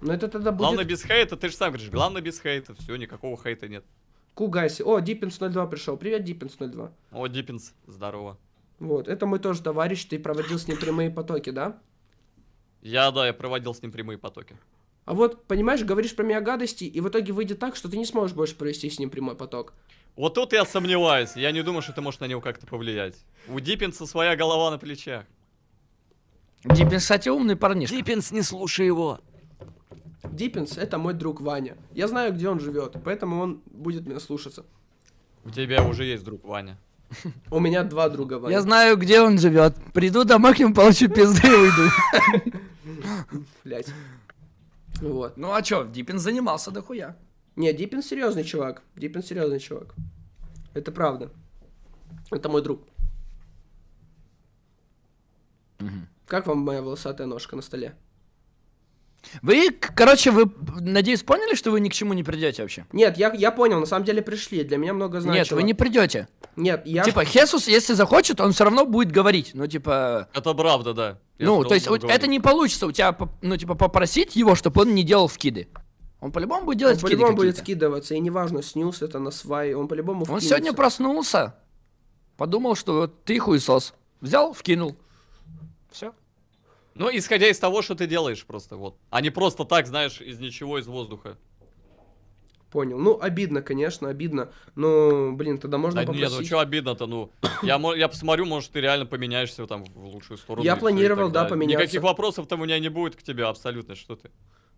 Но это тогда Главное будет... без хейта, ты же сам говоришь, главное без хейта. Все, никакого хейта нет. Кугайси. О, Диппинс 02 пришел. Привет, Диппинс 02. О, Диппинс, здорово. Вот, это мой тоже товарищ, ты проводил с ним прямые потоки, да? Я, да, я проводил с ним прямые потоки. А вот, понимаешь, говоришь про меня гадости, и в итоге выйдет так, что ты не сможешь больше провести с ним прямой поток. Вот тут я сомневаюсь. Я не думаю, что ты можешь на него как-то повлиять. У Диппинса своя голова на плечах. Диппин, кстати, умный парнишка. Диппинс, не слушай его. Диппинс — это мой друг Ваня. Я знаю, где он живет, поэтому он будет меня слушаться. У тебя уже есть друг Ваня. У меня два друга Ваня. Я знаю, где он живет. Приду домой к нему, получу пизды и уйду. Блять. Вот. Ну а чё, Диппин занимался дохуя. Не, Диппин серьезный чувак. Диппин серьезный чувак. Это правда. Это мой друг. Как вам моя волосатая ножка на столе? Вы, короче, вы, надеюсь, поняли, что вы ни к чему не придете вообще? Нет, я, я понял, на самом деле пришли. Для меня много значило. Нет, вы не придете. Нет, я... Типа, Хесус, если захочет, он все равно будет говорить. Ну, типа. Это правда, да. Я ну, то есть, вот это не получится у тебя, ну, типа, попросить его, чтобы он не делал вкиды. Он по-любому будет Он делать вкиды по-любому будет скидываться, и неважно, снюс это на свай, он по-любому Он сегодня проснулся, подумал, что вот ты хуесос. Взял, вкинул. Все. Ну, исходя из того, что ты делаешь просто, вот. А не просто так, знаешь, из ничего, из воздуха. Понял. Ну, обидно, конечно, обидно. Но, блин, тогда можно Да нет, ну попросить. что обидно-то, ну. Я, я посмотрю, может, ты реально поменяешься там в лучшую сторону. Я планировал, да, поменяться. Никаких вопросов там у меня не будет к тебе абсолютно, что ты.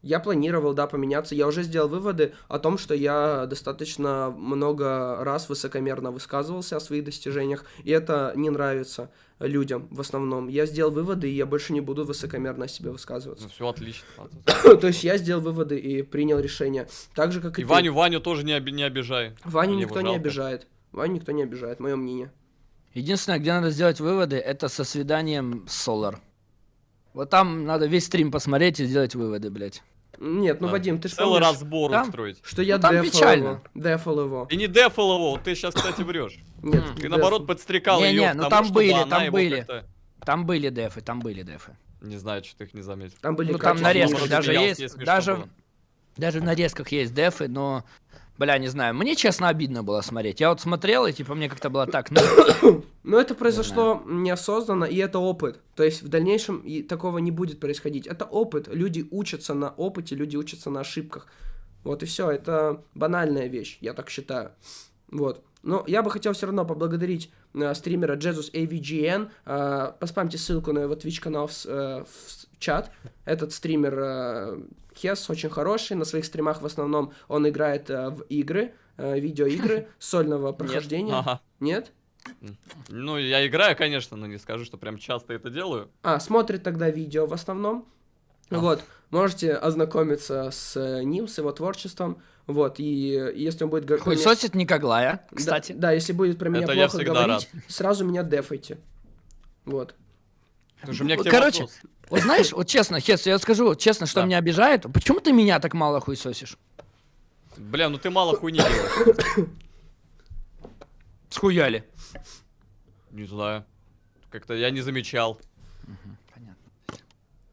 Я планировал, да, поменяться. Я уже сделал выводы о том, что я достаточно много раз высокомерно высказывался о своих достижениях, и это не нравится людям в основном. Я сделал выводы, и я больше не буду высокомерно о себе Ну, высказываться. все отлично. То есть я сделал выводы и принял решение. Так же, как и, И ты. Ваню, Ваню тоже не, оби- не обижай. Ваню Мне никто не обижает. Ваню никто не обижает, мое мнение. Единственное, где надо сделать выводы, это со свиданием с Solar. Вот там надо весь стрим посмотреть и сделать выводы, блядь. Нет, ну, Да. Вадим, ты же Целый помнишь, разбор Там- устроить. что я Ну, там дефал печально. его. Дефал его. И не дефал его, ты сейчас, кстати, врешь. Нет, Ты наоборот подстрекал Не-не, ее ну к тому, там были, там были. Там были дефы, там были дефы. Не знаю, что ты их не заметил. Там были Ну там нарезка даже есть, даже, даже в нарезках есть дефы, но, бля, не знаю, мне честно обидно было смотреть. Я вот смотрел, и типа мне как-то было так, ну, Но это произошло неосознанно, и это опыт. То есть в дальнейшем и такого не будет происходить. Это опыт. Люди учатся на опыте, люди учатся на ошибках. Вот и все. Это банальная вещь, я так считаю. Вот. Но я бы хотел все равно поблагодарить э, стримера Jesus AVGN. Э, поспамьте ссылку на его Twitch канал в, э, в чат. Этот стример э, Хес очень хороший. На своих стримах в основном он играет э, в игры, э, видеоигры сольного прохождения. Ага. Нет? Ну, я играю, конечно, но не скажу, что прям часто это делаю. А, смотрит тогда видео в основном. Вот, можете ознакомиться с э, ним, с его творчеством. Вот, и если он будет говорить... хуй сосит Николая, Да, кстати. Да, если будет про меня Это плохо говорить, сразу меня дефайте. Вот. Слушай, у меня к тебе короче, вопрос. Вот знаешь, вот честно, Хес, я скажу вот честно, что Да. меня обижает. Почему ты меня так мало хуй сосишь? Бля, ну ты мало хуйни делаешь. Схуяли. Не знаю. Как-то я не замечал. понятно.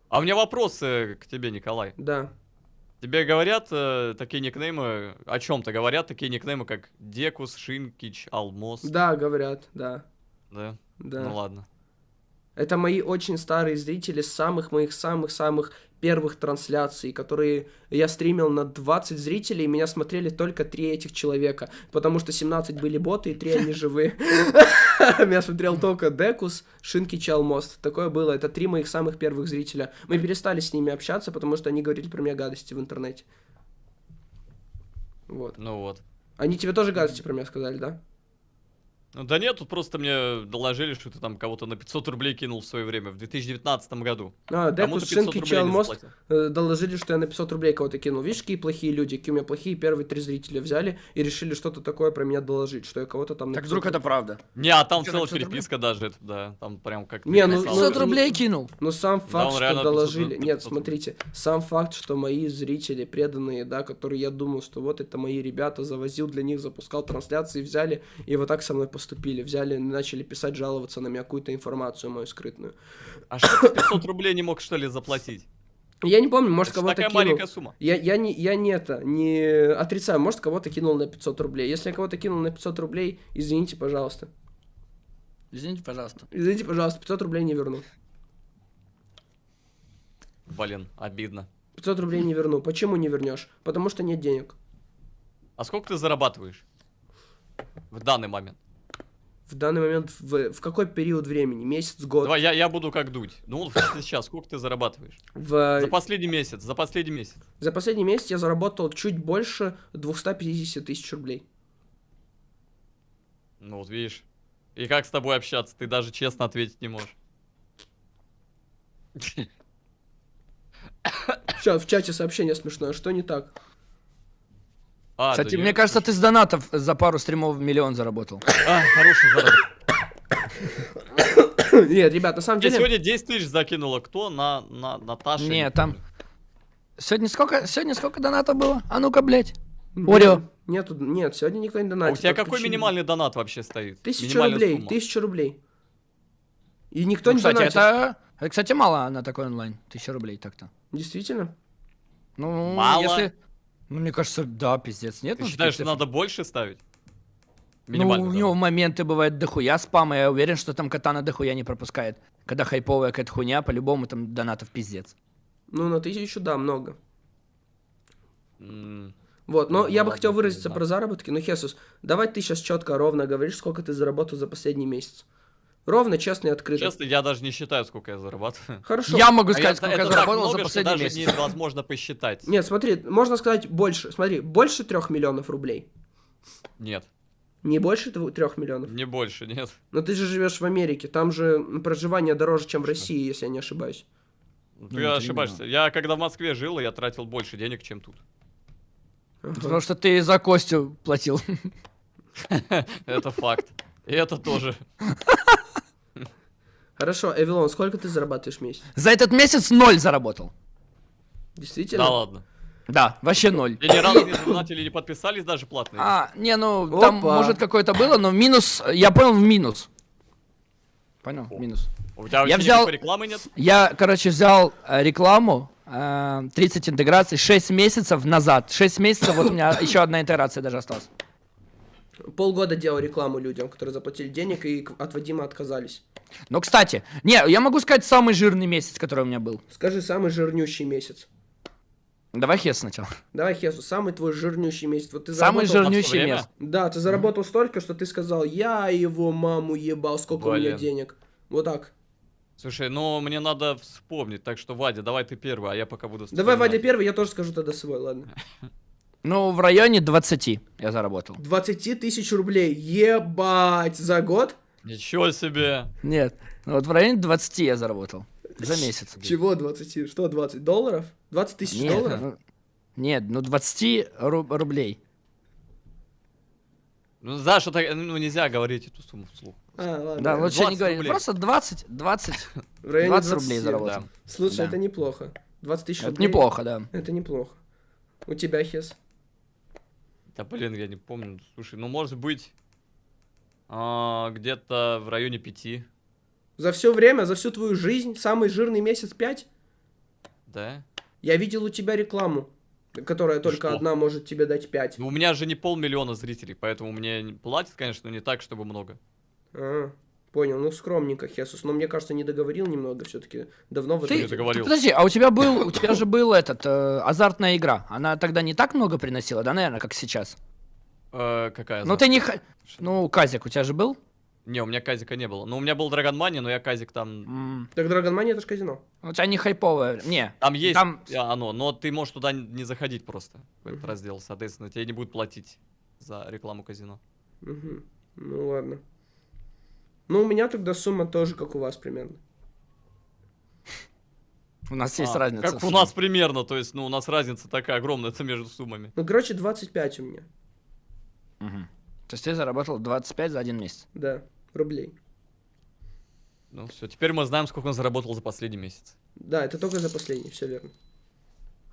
А у меня вопросы к тебе, Николай. Да. Тебе говорят э, такие никнеймы, о чем-то говорят такие никнеймы, как Декус, Шинкич, Алмос. Да, говорят, да. Да? Да. Ну ладно. Это мои очень старые зрители самых моих самых-самых первых трансляций, которые я стримил на 20 зрителей, и меня смотрели только 3 этих человека, потому что 17 были боты, и 3 они живые. Меня смотрел только Декус, Шинки, Чалмост. Такое было. Это три моих самых первых зрителя. Мы перестали с ними общаться, потому что они говорили про меня гадости в интернете. Вот. Ну вот. Они тебе тоже гадости про меня сказали, да? Ну да нет, тут просто мне доложили, что ты там кого-то на 500 рублей кинул в свое время, в 2019 году. А, ты 500 Шинки, э, доложили, что я на 500 рублей кого-то кинул. Видишь, какие плохие люди, какие у меня плохие первые три зрителя взяли и решили что-то такое про меня доложить, что я кого-то там... на Так 500 вдруг это правда? Не, а там целая 500 рублей? переписка даже, это, да, там прям как Не, ну, 500 ну, рублей кинул. Но сам факт, он что реально 500 доложили... рублей, Нет, 500 рублей. смотрите, сам факт, что мои зрители преданные, да, которые я думал, что вот это мои ребята, завозил для них, запускал трансляции, взяли и вот так со мной поступили. Взяли, начали писать, жаловаться на меня какую-то информацию мою скрытную. А что ты 500 рублей не мог что ли заплатить? Я не помню, может, кого-то такая кинул. маленькая сумма. Я, я, не, я не это, не отрицаю, может, кого-то кинул на 500 рублей. Если я кого-то кинул на 500 рублей, извините, пожалуйста. Извините, пожалуйста. Извините, пожалуйста, 500 рублей не верну. Блин, обидно. 500 рублей не верну. Почему не вернешь? Потому что нет денег. А сколько ты зарабатываешь? В данный момент. В данный момент, в, в какой период времени? Месяц, год? Давай, я, я буду как дуть. Ну, вот сейчас, сколько ты зарабатываешь? В, За последний месяц, за последний месяц. за последний месяц я заработал чуть больше 250 тысяч рублей. Ну, вот видишь. И как с тобой общаться? Ты даже честно ответить не можешь. Сейчас в чате сообщение смешное. Что не так? А, Кстати, мне кажется, ты с донатов за пару стримов миллион заработал. А, хороший заработок. Нет, ребят, на самом деле... сегодня 10 тысяч закинула кто? На, на Наташа? Не, не там-. Сегодня сколько, сегодня сколько донатов было? А ну-ка, блядь. Нет, Орё. Нету, нет, сегодня никто не А донатит. у тебя какой чили. минимальный донат вообще стоит? Тысяча рублей, сумма. тысяча рублей. И никто Ну, не кстати, донатит. это, это, кстати, мало на такой онлайн. Тысяча рублей так-то. Действительно? Ну, Мало? если... Ну, мне кажется, да, пиздец, нет? Ты ну, считаешь, что надо больше ставить? Ну, у него моменты бывают дохуя спама, я уверен, что там катана дохуя не пропускает. Когда хайповая какая-то хуйня, по-любому там донатов пиздец. Ну, на тысячу, да, много. Вот, но Ну, я бы хотел выразиться про заработки. Ну, Хесус, давай ты сейчас четко, ровно говоришь, сколько ты заработал за последний месяц. Ровно, честно и открыто. Честно, я даже не считаю, сколько я зарабатываю. Хорошо. Я могу А сказать, я- сколько это я так заработал много, за что последний даже месяц. невозможно посчитать. Нет, смотри, можно сказать больше. Смотри, больше трех миллионов рублей. Нет, Не больше трех миллионов. не больше, нет. Но ты же живешь в Америке, там же проживание дороже, чем в России, если я не ошибаюсь. Ты Ну, это ошибаешься. Я когда в Москве жил, я тратил больше денег, чем тут. Потому что ты за Костю платил. Это факт. И это тоже. Хорошо, Эвилон, сколько ты зарабатываешь в месяц? За этот месяц ноль заработал. Действительно? Да ладно. Да, вообще ноль. И ни разу не донатили, не подписались даже платные. А, не, ну, там, Опа. может, какое-то было, но минус, я понял, в минус. Понял, в минус. У тебя Я взял- рекламы нет? Я, короче, взял э, рекламу, э, 30 интеграций, 6 месяцев назад. 6 месяцев, вот у меня еще одна интеграция даже осталась. Полгода делал рекламу людям, которые заплатили денег и от Вадима отказались. Но, кстати, не, я могу сказать самый жирный месяц, который у меня был. Скажи, самый жирнющий месяц. Давай Хес сначала. Давай, Хесу, самый твой жирнющий месяц. Вот ты Самый заработал- жирнющий месяц. Да, ты заработал столько, что ты сказал, я его маму ебал, сколько у меня Блин. денег. Вот так. Слушай, ну мне надо вспомнить, так что, Вадя, давай ты первый, а я пока буду Давай. Вадя, первый, я тоже скажу тогда свой, ладно. Ну, в районе 20 я заработал. 20 тысяч рублей, ебать, за год? Ничего себе! Нет, ну вот в районе 20 я заработал. За месяц. Чего 20? Что 20? Долларов? 20 тысяч Нет, долларов? ну, нет, ну 20 ру- рублей. Ну, знаешь, это, ну, нельзя говорить эту сумму вслух. А, ладно. Да, лучше 20 не говорить. рублей. Просто 20, 20, В районе 20 рублей 20, заработал. Да. Слушай, Да. это неплохо. 20 тысяч Это рублей. неплохо, да. Это неплохо. У тебя, Хес? Да блин, я не помню. Слушай, ну может быть а, где-то в районе пяти, За все время, за всю твою жизнь, самый жирный месяц 5? да? Я видел у тебя рекламу, которая только что? одна может тебе дать 5. Ну, у меня же не полмиллиона зрителей, поэтому мне не- платят, конечно, но не так, чтобы много. А, понял, ну скромненько, Хесус. Но мне кажется, не договорил немного все-таки. Давно в Ты, не договорил. ты подожди, а у тебя был, у тебя же был этот э, азартная игра. Она тогда не так много приносила, да, наверное, как сейчас. Э, какая? Ну ты не, ну Казик у тебя же был? Не, у меня казика не было. Ну, у меня был Dragon Money, но я казик там... Так Dragon Money это ж казино. У тебя не хайповое, не. Там есть Там- а, оно, но ты можешь туда не заходить просто, в этот раздел, соответственно, тебе не будут платить за рекламу казино. Мгм. Ну ладно. Ну, у меня тогда сумма тоже, как у вас примерно. У нас есть А, разница. Как у нас примерно, то есть, ну, у нас разница такая огромная это между суммами. Ну, короче, 25 у меня. Мгм. То есть ты заработал 25 за один месяц. Да, рублей. Ну, все, теперь мы знаем, сколько он заработал за последний месяц. Да, это только за последний, все верно.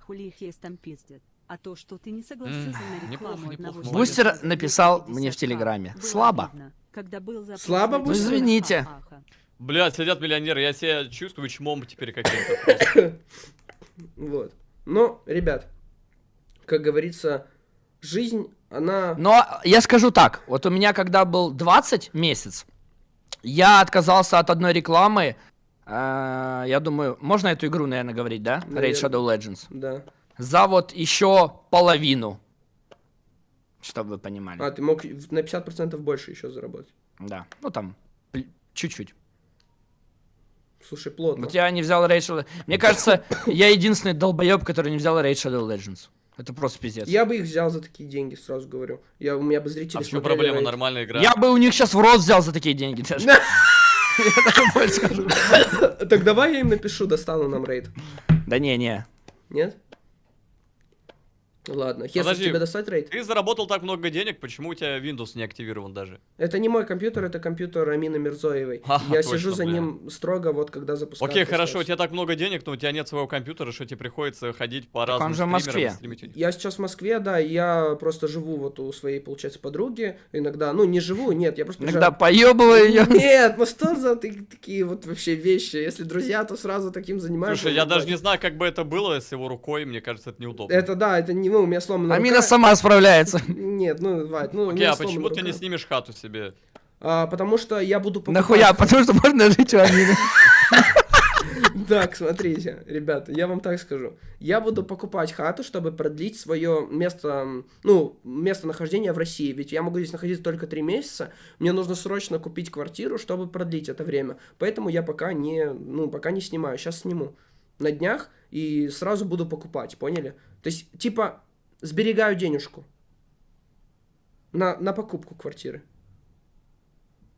Хули их есть там пиздят. А то, что ты не согласился М, на неплохо, рекламу неплохо, одного молодец. Бустер написал 250 мне в Телеграме. было Слабо. когда был запрос Слабо, Бустер? видео, Извините. Блядь, сидят миллионеры, я себя чувствую чмом теперь каким-то. Вот. Но, ребят, как говорится, жизнь, она... Но я скажу так, вот у меня когда был 20 месяц, я отказался от одной рекламы. э, я думаю, можно эту игру, наверное, говорить, да? Raid Наверно. Shadow Legends. Да. За вот еще половину. Чтобы вы понимали. А, ты мог на 50% больше еще заработать. Да. Ну там, чуть-чуть. Слушай, плотно. Вот я не взял Raid Shadow Мне кажется, я единственный долбоеб, который не взял Raid Shadow Legends. Это просто пиздец. Я бы их взял за такие деньги, сразу говорю. Я, у меня бы зрители А в чем проблема? Нормальная игра. Я бы у них сейчас в рот взял за такие деньги даже. Так давай я им напишу, достану нам рейд. Да не, не. Нет? Ладно. Если Подожди. тебе достать рейд? Ты заработал так много денег, почему у тебя Windows не активирован даже? Это не мой компьютер, это компьютер Амины Мирзоевой. А, я точно, сижу за бля. ним строго, вот когда запускаю. Окей, хорошо, у тебя так много денег, но у тебя нет своего компьютера, что тебе приходится ходить по Так разным он же в Москве. Я сейчас в Москве, да, и я просто живу вот у своей, получается, подруги. Иногда, ну, не живу, нет, я просто... Иногда приезжаю- поебываю ее. Нет, ну что за ты- такие вот вообще вещи? Если друзья, то сразу таким занимаются. Слушай, я даже не знаю, как бы это было с его рукой, мне кажется, это неудобно. Это да, это не, ну, у меня сломана Амина рука. сама справляется. Нет, ну, Вать, ну, Окей, а почему ты не снимешь хату себе? А, потому что я буду покупать... Нахуя? Потому что можно жить у Амины. Так, смотрите, ребята, я вам так скажу. Я буду покупать хату, чтобы продлить свое место, ну, местонахождение в России. Ведь я могу здесь находиться только три месяца. Мне нужно срочно купить квартиру, чтобы продлить это время. Поэтому я пока не, ну, пока не снимаю. Сейчас сниму на днях и сразу буду покупать, поняли? То есть, типа, сберегаю денежку на, на покупку квартиры.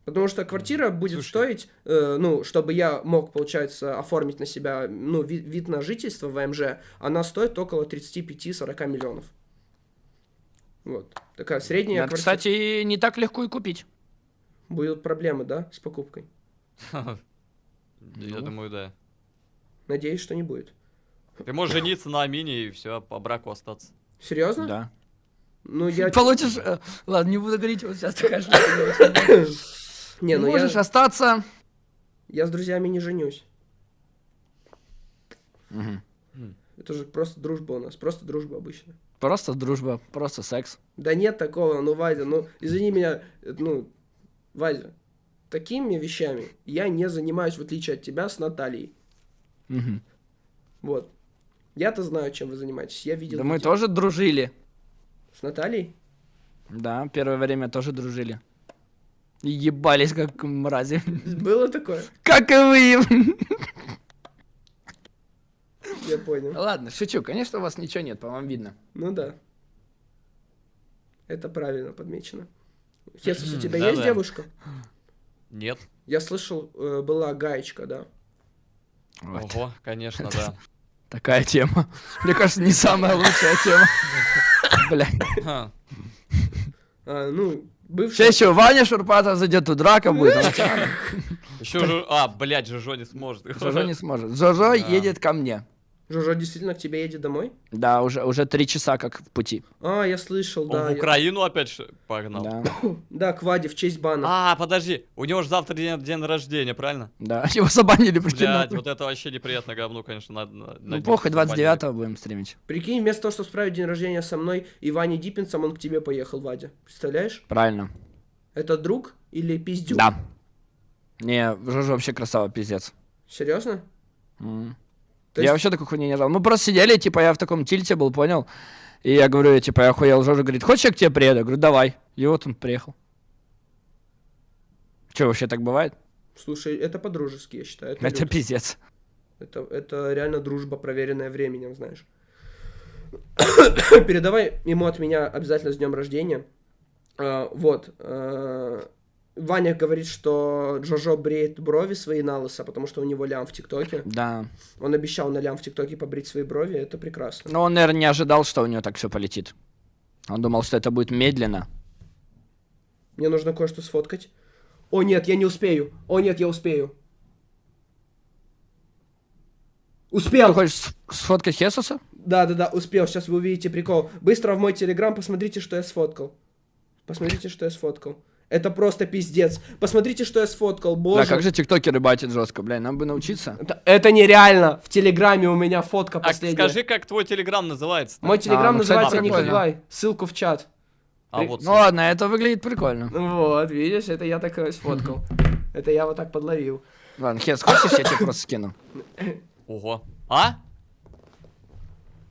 Потому что квартира будет Слушай. стоить, э, ну, чтобы я мог, получается, оформить на себя, ну, ви- вид на жительство в АМЖ, она стоит около 35-40 миллионов. Вот. Такая средняя Это, квартира. кстати, не так легко и купить. Будут проблемы, да, с покупкой? Я Ну. думаю, да. Надеюсь, что не будет. Ты можешь жениться на Амине и все, по браку остаться. Серьезно? Да. Ну, я... Получишь... э, Ладно, не буду говорить, вот сейчас такая штука. Не, ну Можешь я... остаться... я с друзьями не женюсь. Мгм. Это же просто дружба у нас, просто дружба обычно. Просто дружба, просто секс. Да нет такого, ну, Вадя, ну, извини меня, ну, Вадя, такими вещами я не занимаюсь, в отличие от тебя, с Натальей. Мгм. Вот. Я-то знаю, чем вы занимаетесь. Я видел Да мы тоже дружили. с Натальей. Да, первое время тоже дружили. И ебались как мрази. Было такое? Как и вы. Я понял. Ладно, шучу. Конечно, у вас ничего нет, по вам видно. Ну да. Это правильно подмечено. Хесус, у тебя Да-да. есть девушка? Нет. Я слышал, э, была гаечка, да. Вот. Ого, конечно, да. Такая тема. Мне кажется, не самая лучшая тема. Бля. А, ну, бывшая... Сейчас еще Ваня Шурпатов зайдет, тут драка будет. Еще же... А, блядь, Жожо не сможет. Жожо не сможет. Жожо едет ко мне. Жожо действительно к тебе едет домой? Да, уже, уже три часа как в пути. А, я слышал, Он да. в я- Украину опять погнал. Да, Да, к Ваде в честь бана. А, подожди, у него же завтра день, день рождения, правильно? да. Его забанили, прикинь. Блядь, вот это вообще неприятно говно, конечно, надо... на- на Ну похуй, забанили. 29-го будем стримить. Прикинь, вместо того, чтобы справить день рождения со мной и Ваней Диппинсом, он к тебе поехал, Вадя. Представляешь? Правильно. Это друг или пиздюк? Да. Не, Жожо вообще красава, пиздец. Серьезно? М. То Я есть- вообще такой хуйни не ждал. Мы просто сидели, типа, я в таком тильте был, понял? И я говорю, типа, я охуел. Жожа говорит, хочешь, я к тебе приеду? Я говорю, давай. И вот он приехал. Че, вообще так бывает? Слушай, это по-дружески, я считаю. Это, Это пиздец. это, это реально дружба, проверенная временем, знаешь. Передавай ему от меня обязательно с днем рождения. А, вот. а, Ваня говорит, что Джожо бреет брови свои на лысо, потому что у него лям в ТикТоке. Да. Он обещал на лям в ТикТоке побрить свои брови, это прекрасно. Но он, наверное, не ожидал, что у него так все полетит. Он думал, что это будет медленно. Мне нужно кое-что сфоткать. О нет, я не успею. О нет, я успею. Ты Успел! хочешь с- сфоткать Хесуса? Да, да, да, успел. Сейчас вы увидите прикол. Быстро в мой телеграм посмотрите, что я сфоткал. Посмотрите, что я сфоткал. Это просто пиздец. Посмотрите, что я сфоткал, боже. Да, как же тиктокеры батят жестко, бля, нам бы научиться. Это, это нереально. В телеграме у меня фотка Так, последняя. скажи, как твой телеграм называется Мой телеграм А, ну, называется. Николай. Ссылку в чат. А вот, Ну ладно, это выглядит прикольно. Вот, видишь, это я так сфоткал. Это я вот так подловил. Ладно, Хес, хочешь, я тебе просто скину? ого. А?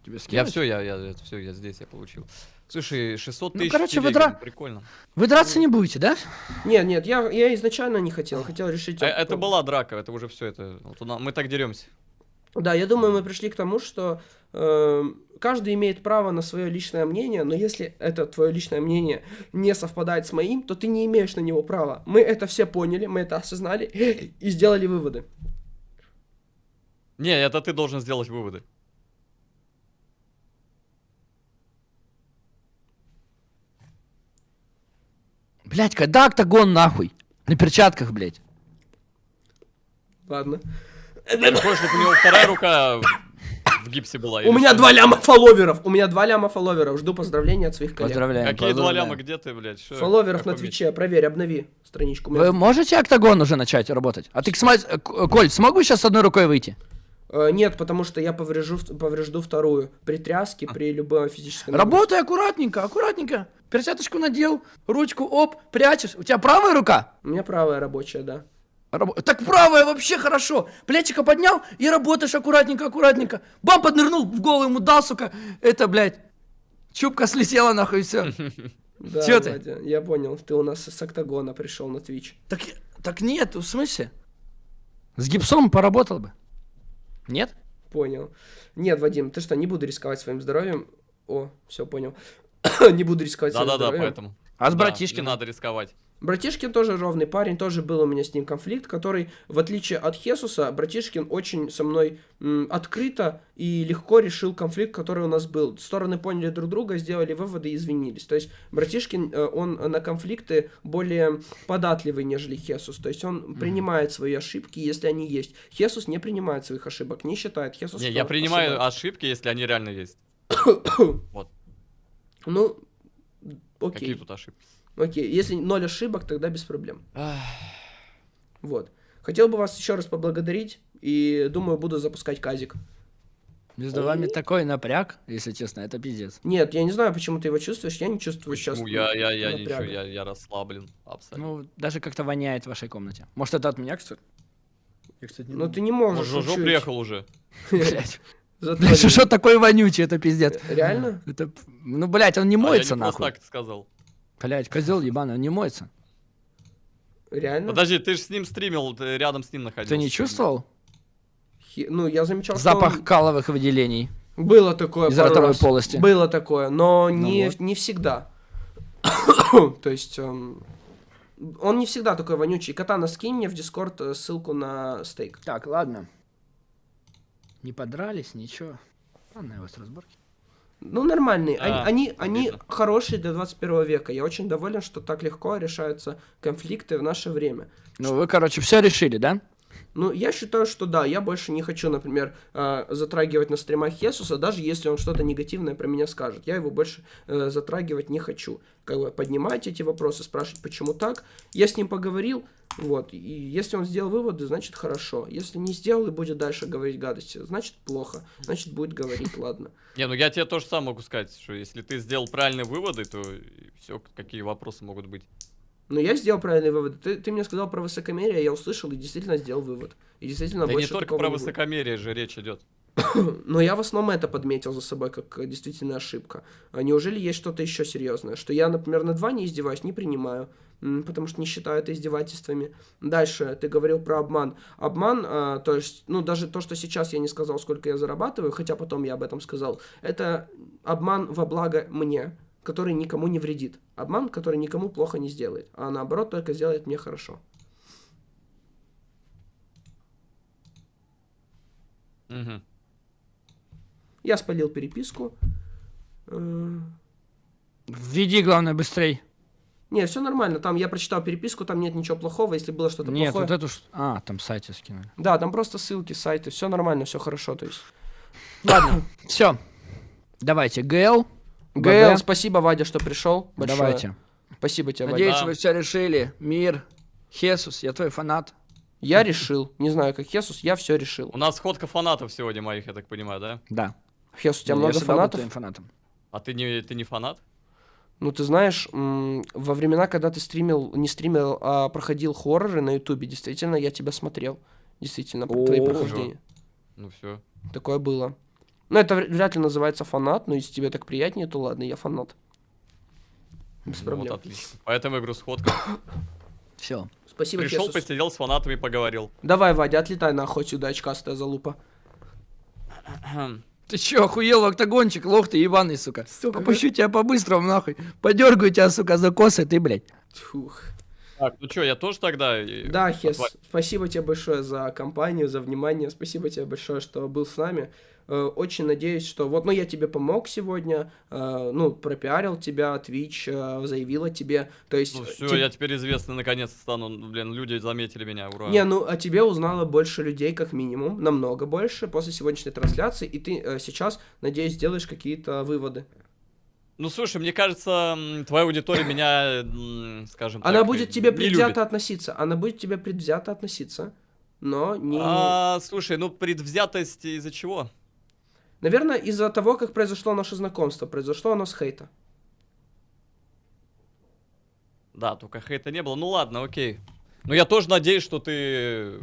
Тебе Я скинуть? все, я, я, все, я здесь, я получил. Слушай, 600 Ну, тысяч короче, в вы дра- прикольно. Вы драться не будете, да? Нет, нет, я, я изначально не хотел. Хотел решить... Э, Это была драка, это уже все, это... вот у на- мы так деремся. Да, я думаю, мы пришли к тому, что э, каждый имеет право на свое личное мнение, но если это твое личное мнение не совпадает с моим, то ты не имеешь на него права. Мы это все поняли, мы это осознали и сделали выводы. Не, это ты должен сделать выводы. Блять, когда октагон нахуй? На перчатках, блять. Ладно. Ты хочешь, чтобы у него вторая рука в гипсе была? У меня два ляма фолловеров. У меня два ляма фолловеров. Жду поздравления от своих коллег. Поздравляем. Какие два ляма, где ты, блядь? Шо? Фолловеров на Твиче. Проверь, обнови страничку. Вы можете октагон уже начать работать? А ты, э, Коль, смогу сейчас с одной рукой выйти? Э, нет, потому что я поврежу, поврежду вторую. При тряске, при любой физической. Работай аккуратненько, аккуратненько. Перчаточку надел, ручку, оп, прячешь. У тебя правая рука? У меня правая рабочая, да. Рабо- Так правая вообще хорошо. Плечико поднял и работаешь аккуратненько, аккуратненько. Бам, поднырнул, в голову ему дал, сука. Это, блядь, чубка слетела нахуй, все. Да, Чё ты? Я понял. Ты у нас с октагона пришел на Твич. Так, так нет, в смысле? С гипсом поработал бы. Нет? Понял. Нет, Вадим, ты что, не буду рисковать своим здоровьем. О, все понял. не буду рисковать Да-да-да, поэтому. А с Да, братишкой не надо рисковать. Братишкин тоже ровный парень, тоже был у меня с ним конфликт, который, в отличие от Хесуса, Братишкин очень со мной м, открыто и легко решил конфликт, который у нас был. Стороны поняли друг друга, сделали выводы и извинились. То есть Братишкин, э, он на конфликты более податливый, нежели Хесус. То есть он принимает свои ошибки, если они есть. Хесус не принимает своих ошибок, не считает. Хесус Не, я принимаю ошибается. ошибки, если они реально есть. Вот. Ну, Какие окей. тут ошибки? Окей, если ноль ошибок, тогда без проблем. Вот. Хотел бы вас еще раз поблагодарить и думаю, буду запускать казик. Между вами такой напряг, если честно, это пиздец. Нет, я не знаю, почему ты его чувствуешь, я не чувствую сейчас. Почему? Я, я, я ничего, я, я расслаблен. Абсолютно. Ну, даже как-то воняет в вашей комнате. Может, это от меня, кстати? Я, кстати, не Но ты не можешь Может, приехал уже. Блять, что такой вонючий, это пиздец. Реально? Это, ну, блять, он не А, я моется, не нахуй. так сказал. Блять, козел ебаный, он не моется. Реально? Подожди, ты же с ним стримил, ты рядом с ним находился. Ты не чувствовал? Хи- Ну, я замечал, что Запах он- каловых выделений. Было такое Из ротовой раз. полости. Было такое, но Ну не, вот. не всегда. То есть... эм, Он не всегда такой вонючий. Катана, скинь мне в Дискорд э, ссылку на стейк. Так, ладно. Не подрались, ничего. Ладно, я вас разборки. Ну, нормальные. Они, А, они, они обидно. хорошие для 21 века. Я очень доволен, что так легко решаются конфликты в наше время. Ну, вы, короче, все решили, да? Ну, я считаю, что да, я больше не хочу, например, э, затрагивать на стримах Хесуса, даже если он что-то негативное про меня скажет. Я его больше э, затрагивать не хочу. Как бы поднимать эти вопросы, спрашивать, почему так. Я с ним поговорил, вот, и если он сделал выводы, значит хорошо. Если не сделал и будет дальше говорить гадости, значит плохо. Значит будет говорить, ладно. Не, ну я тебе тоже сам могу сказать, что если ты сделал правильные выводы, то все, какие вопросы могут быть. Но я сделал правильный вывод. Ты, ты мне сказал про высокомерие, я услышал и действительно сделал вывод. И действительно Да и не больше только про не высокомерие же речь идет. Но я в основном это подметил за собой как э, действительно ошибка. А неужели есть что-то еще серьезное? Что я, например, над Ваней издеваюсь, не принимаю, потому что не считаю это издевательствами. Дальше ты говорил про обман. Обман, а, то есть, ну, даже то, что сейчас я не сказал, сколько я зарабатываю, хотя потом я об этом сказал, это обман во благо мне, который никому не вредит. Обман, который никому плохо не сделает, а наоборот только сделает мне хорошо. Мгм. Я спалил переписку. Э, Введи, главное, быстрей. Не, все нормально. Там я прочитал переписку, там нет ничего плохого. Если было что-то Нет, плохое. вот эту... А, там сайты скинули. Да, там просто ссылки, сайты, все нормально, все хорошо. То есть. Ладно, все. Давайте, ГЛ. ГЛ, спасибо, Вадя, что пришел. Большое. Давайте. Спасибо тебе, Надеюсь, Вадя. Вы все решили. Мир. Хесус, я твой фанат. Я решил. Не знаю, как Хесус, я все решил. У нас сходка фанатов сегодня моих, я так понимаю, да? Да. Хесус, у тебя Я много фанатов? фанатом. А ты не, ты не фанат? Ну, ты знаешь, м, во времена, когда ты стримил, не стримил, а проходил хорроры на Ютубе, действительно, я тебя смотрел. Действительно, твои О. прохождения. Ну все. Такое было. Ну, это вряд ли называется фанат, но если тебе так приятнее, то ладно, я фанат. Без Ну, проблем. вот отлично. Поэтому говорю, сходка. Все. Спасибо, Пришел, Хесус. посидел с фанатами, поговорил. Давай, Вадя, отлетай нахуй сюда, очкастая залупа. Ты чё, охуел, октагончик, лох ты ебаный, сука. Сука, Попущу тебя по-быстрому, нахуй. Подергаю тебя, сука, за косы, ты, блядь. Фух. Так, ну что, я тоже тогда... э, Да, Хес, отва- спасибо тебе большое за компанию, за внимание. Спасибо тебе большое, что был с нами. Э, Очень надеюсь, что вот, ну, я тебе помог сегодня, э, ну, пропиарил тебя, Twitch э, заявил о тебе. То есть... Ну все, теб- я теперь известный наконец стану. Ну, Блин, люди заметили меня, ура. Не, ну, о тебе узнало больше людей, как минимум, намного больше после сегодняшней трансляции, и ты сейчас, надеюсь, сделаешь какие-то выводы. Ну слушай, мне кажется, твоя аудитория меня, скажем Она так, будет тебе предвзято любит. относиться, она будет тебе предвзято относиться, но не... А, слушай, ну предвзятость из-за чего? Наверное, из-за того, как произошло наше знакомство, произошло оно с хейта. Да, только хейта не было. Ну ладно, окей. Но я тоже надеюсь, что ты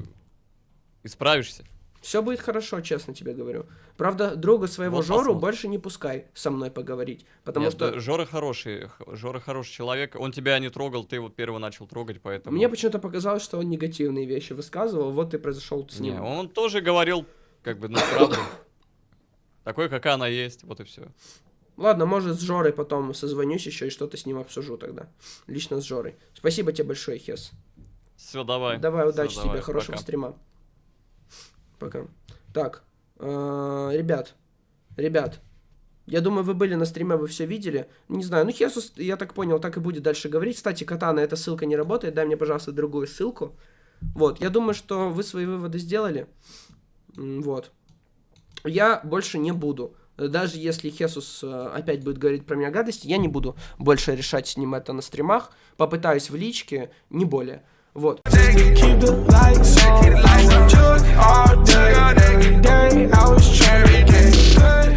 исправишься. Все будет хорошо, честно тебе говорю. Правда, друга своего Вот Жору посмотрим. больше не пускай со мной поговорить, потому Нет, что Жора хороший, Жора хороший человек. Он тебя не трогал, ты вот первый начал трогать, поэтому... мне почему-то показалось, что он негативные вещи высказывал, вот и произошел с Не, ним. он тоже говорил, как бы, ну, правду. Такой, какая она есть, вот и все. Ладно, может, с Жорой потом созвонюсь еще и что-то с ним обсужу тогда. Лично с Жорой. Спасибо тебе большое, Хес. Все, давай. Давай, Всё, удачи давай, тебе, хорошего пока. стрима. Пока. Так, э, ребят, ребят, я думаю, вы были на стриме, вы все видели. Не знаю, ну Хесус, я так понял, так и будет дальше говорить. Кстати, Катана, эта ссылка не работает, дай мне, пожалуйста, другую ссылку. Вот, я думаю, что вы свои выводы сделали. Вот я больше не буду. Даже если Хесус э, опять будет говорить про меня гадости, я не буду больше решать с ним это на стримах. Попытаюсь в личке, не более. Вот.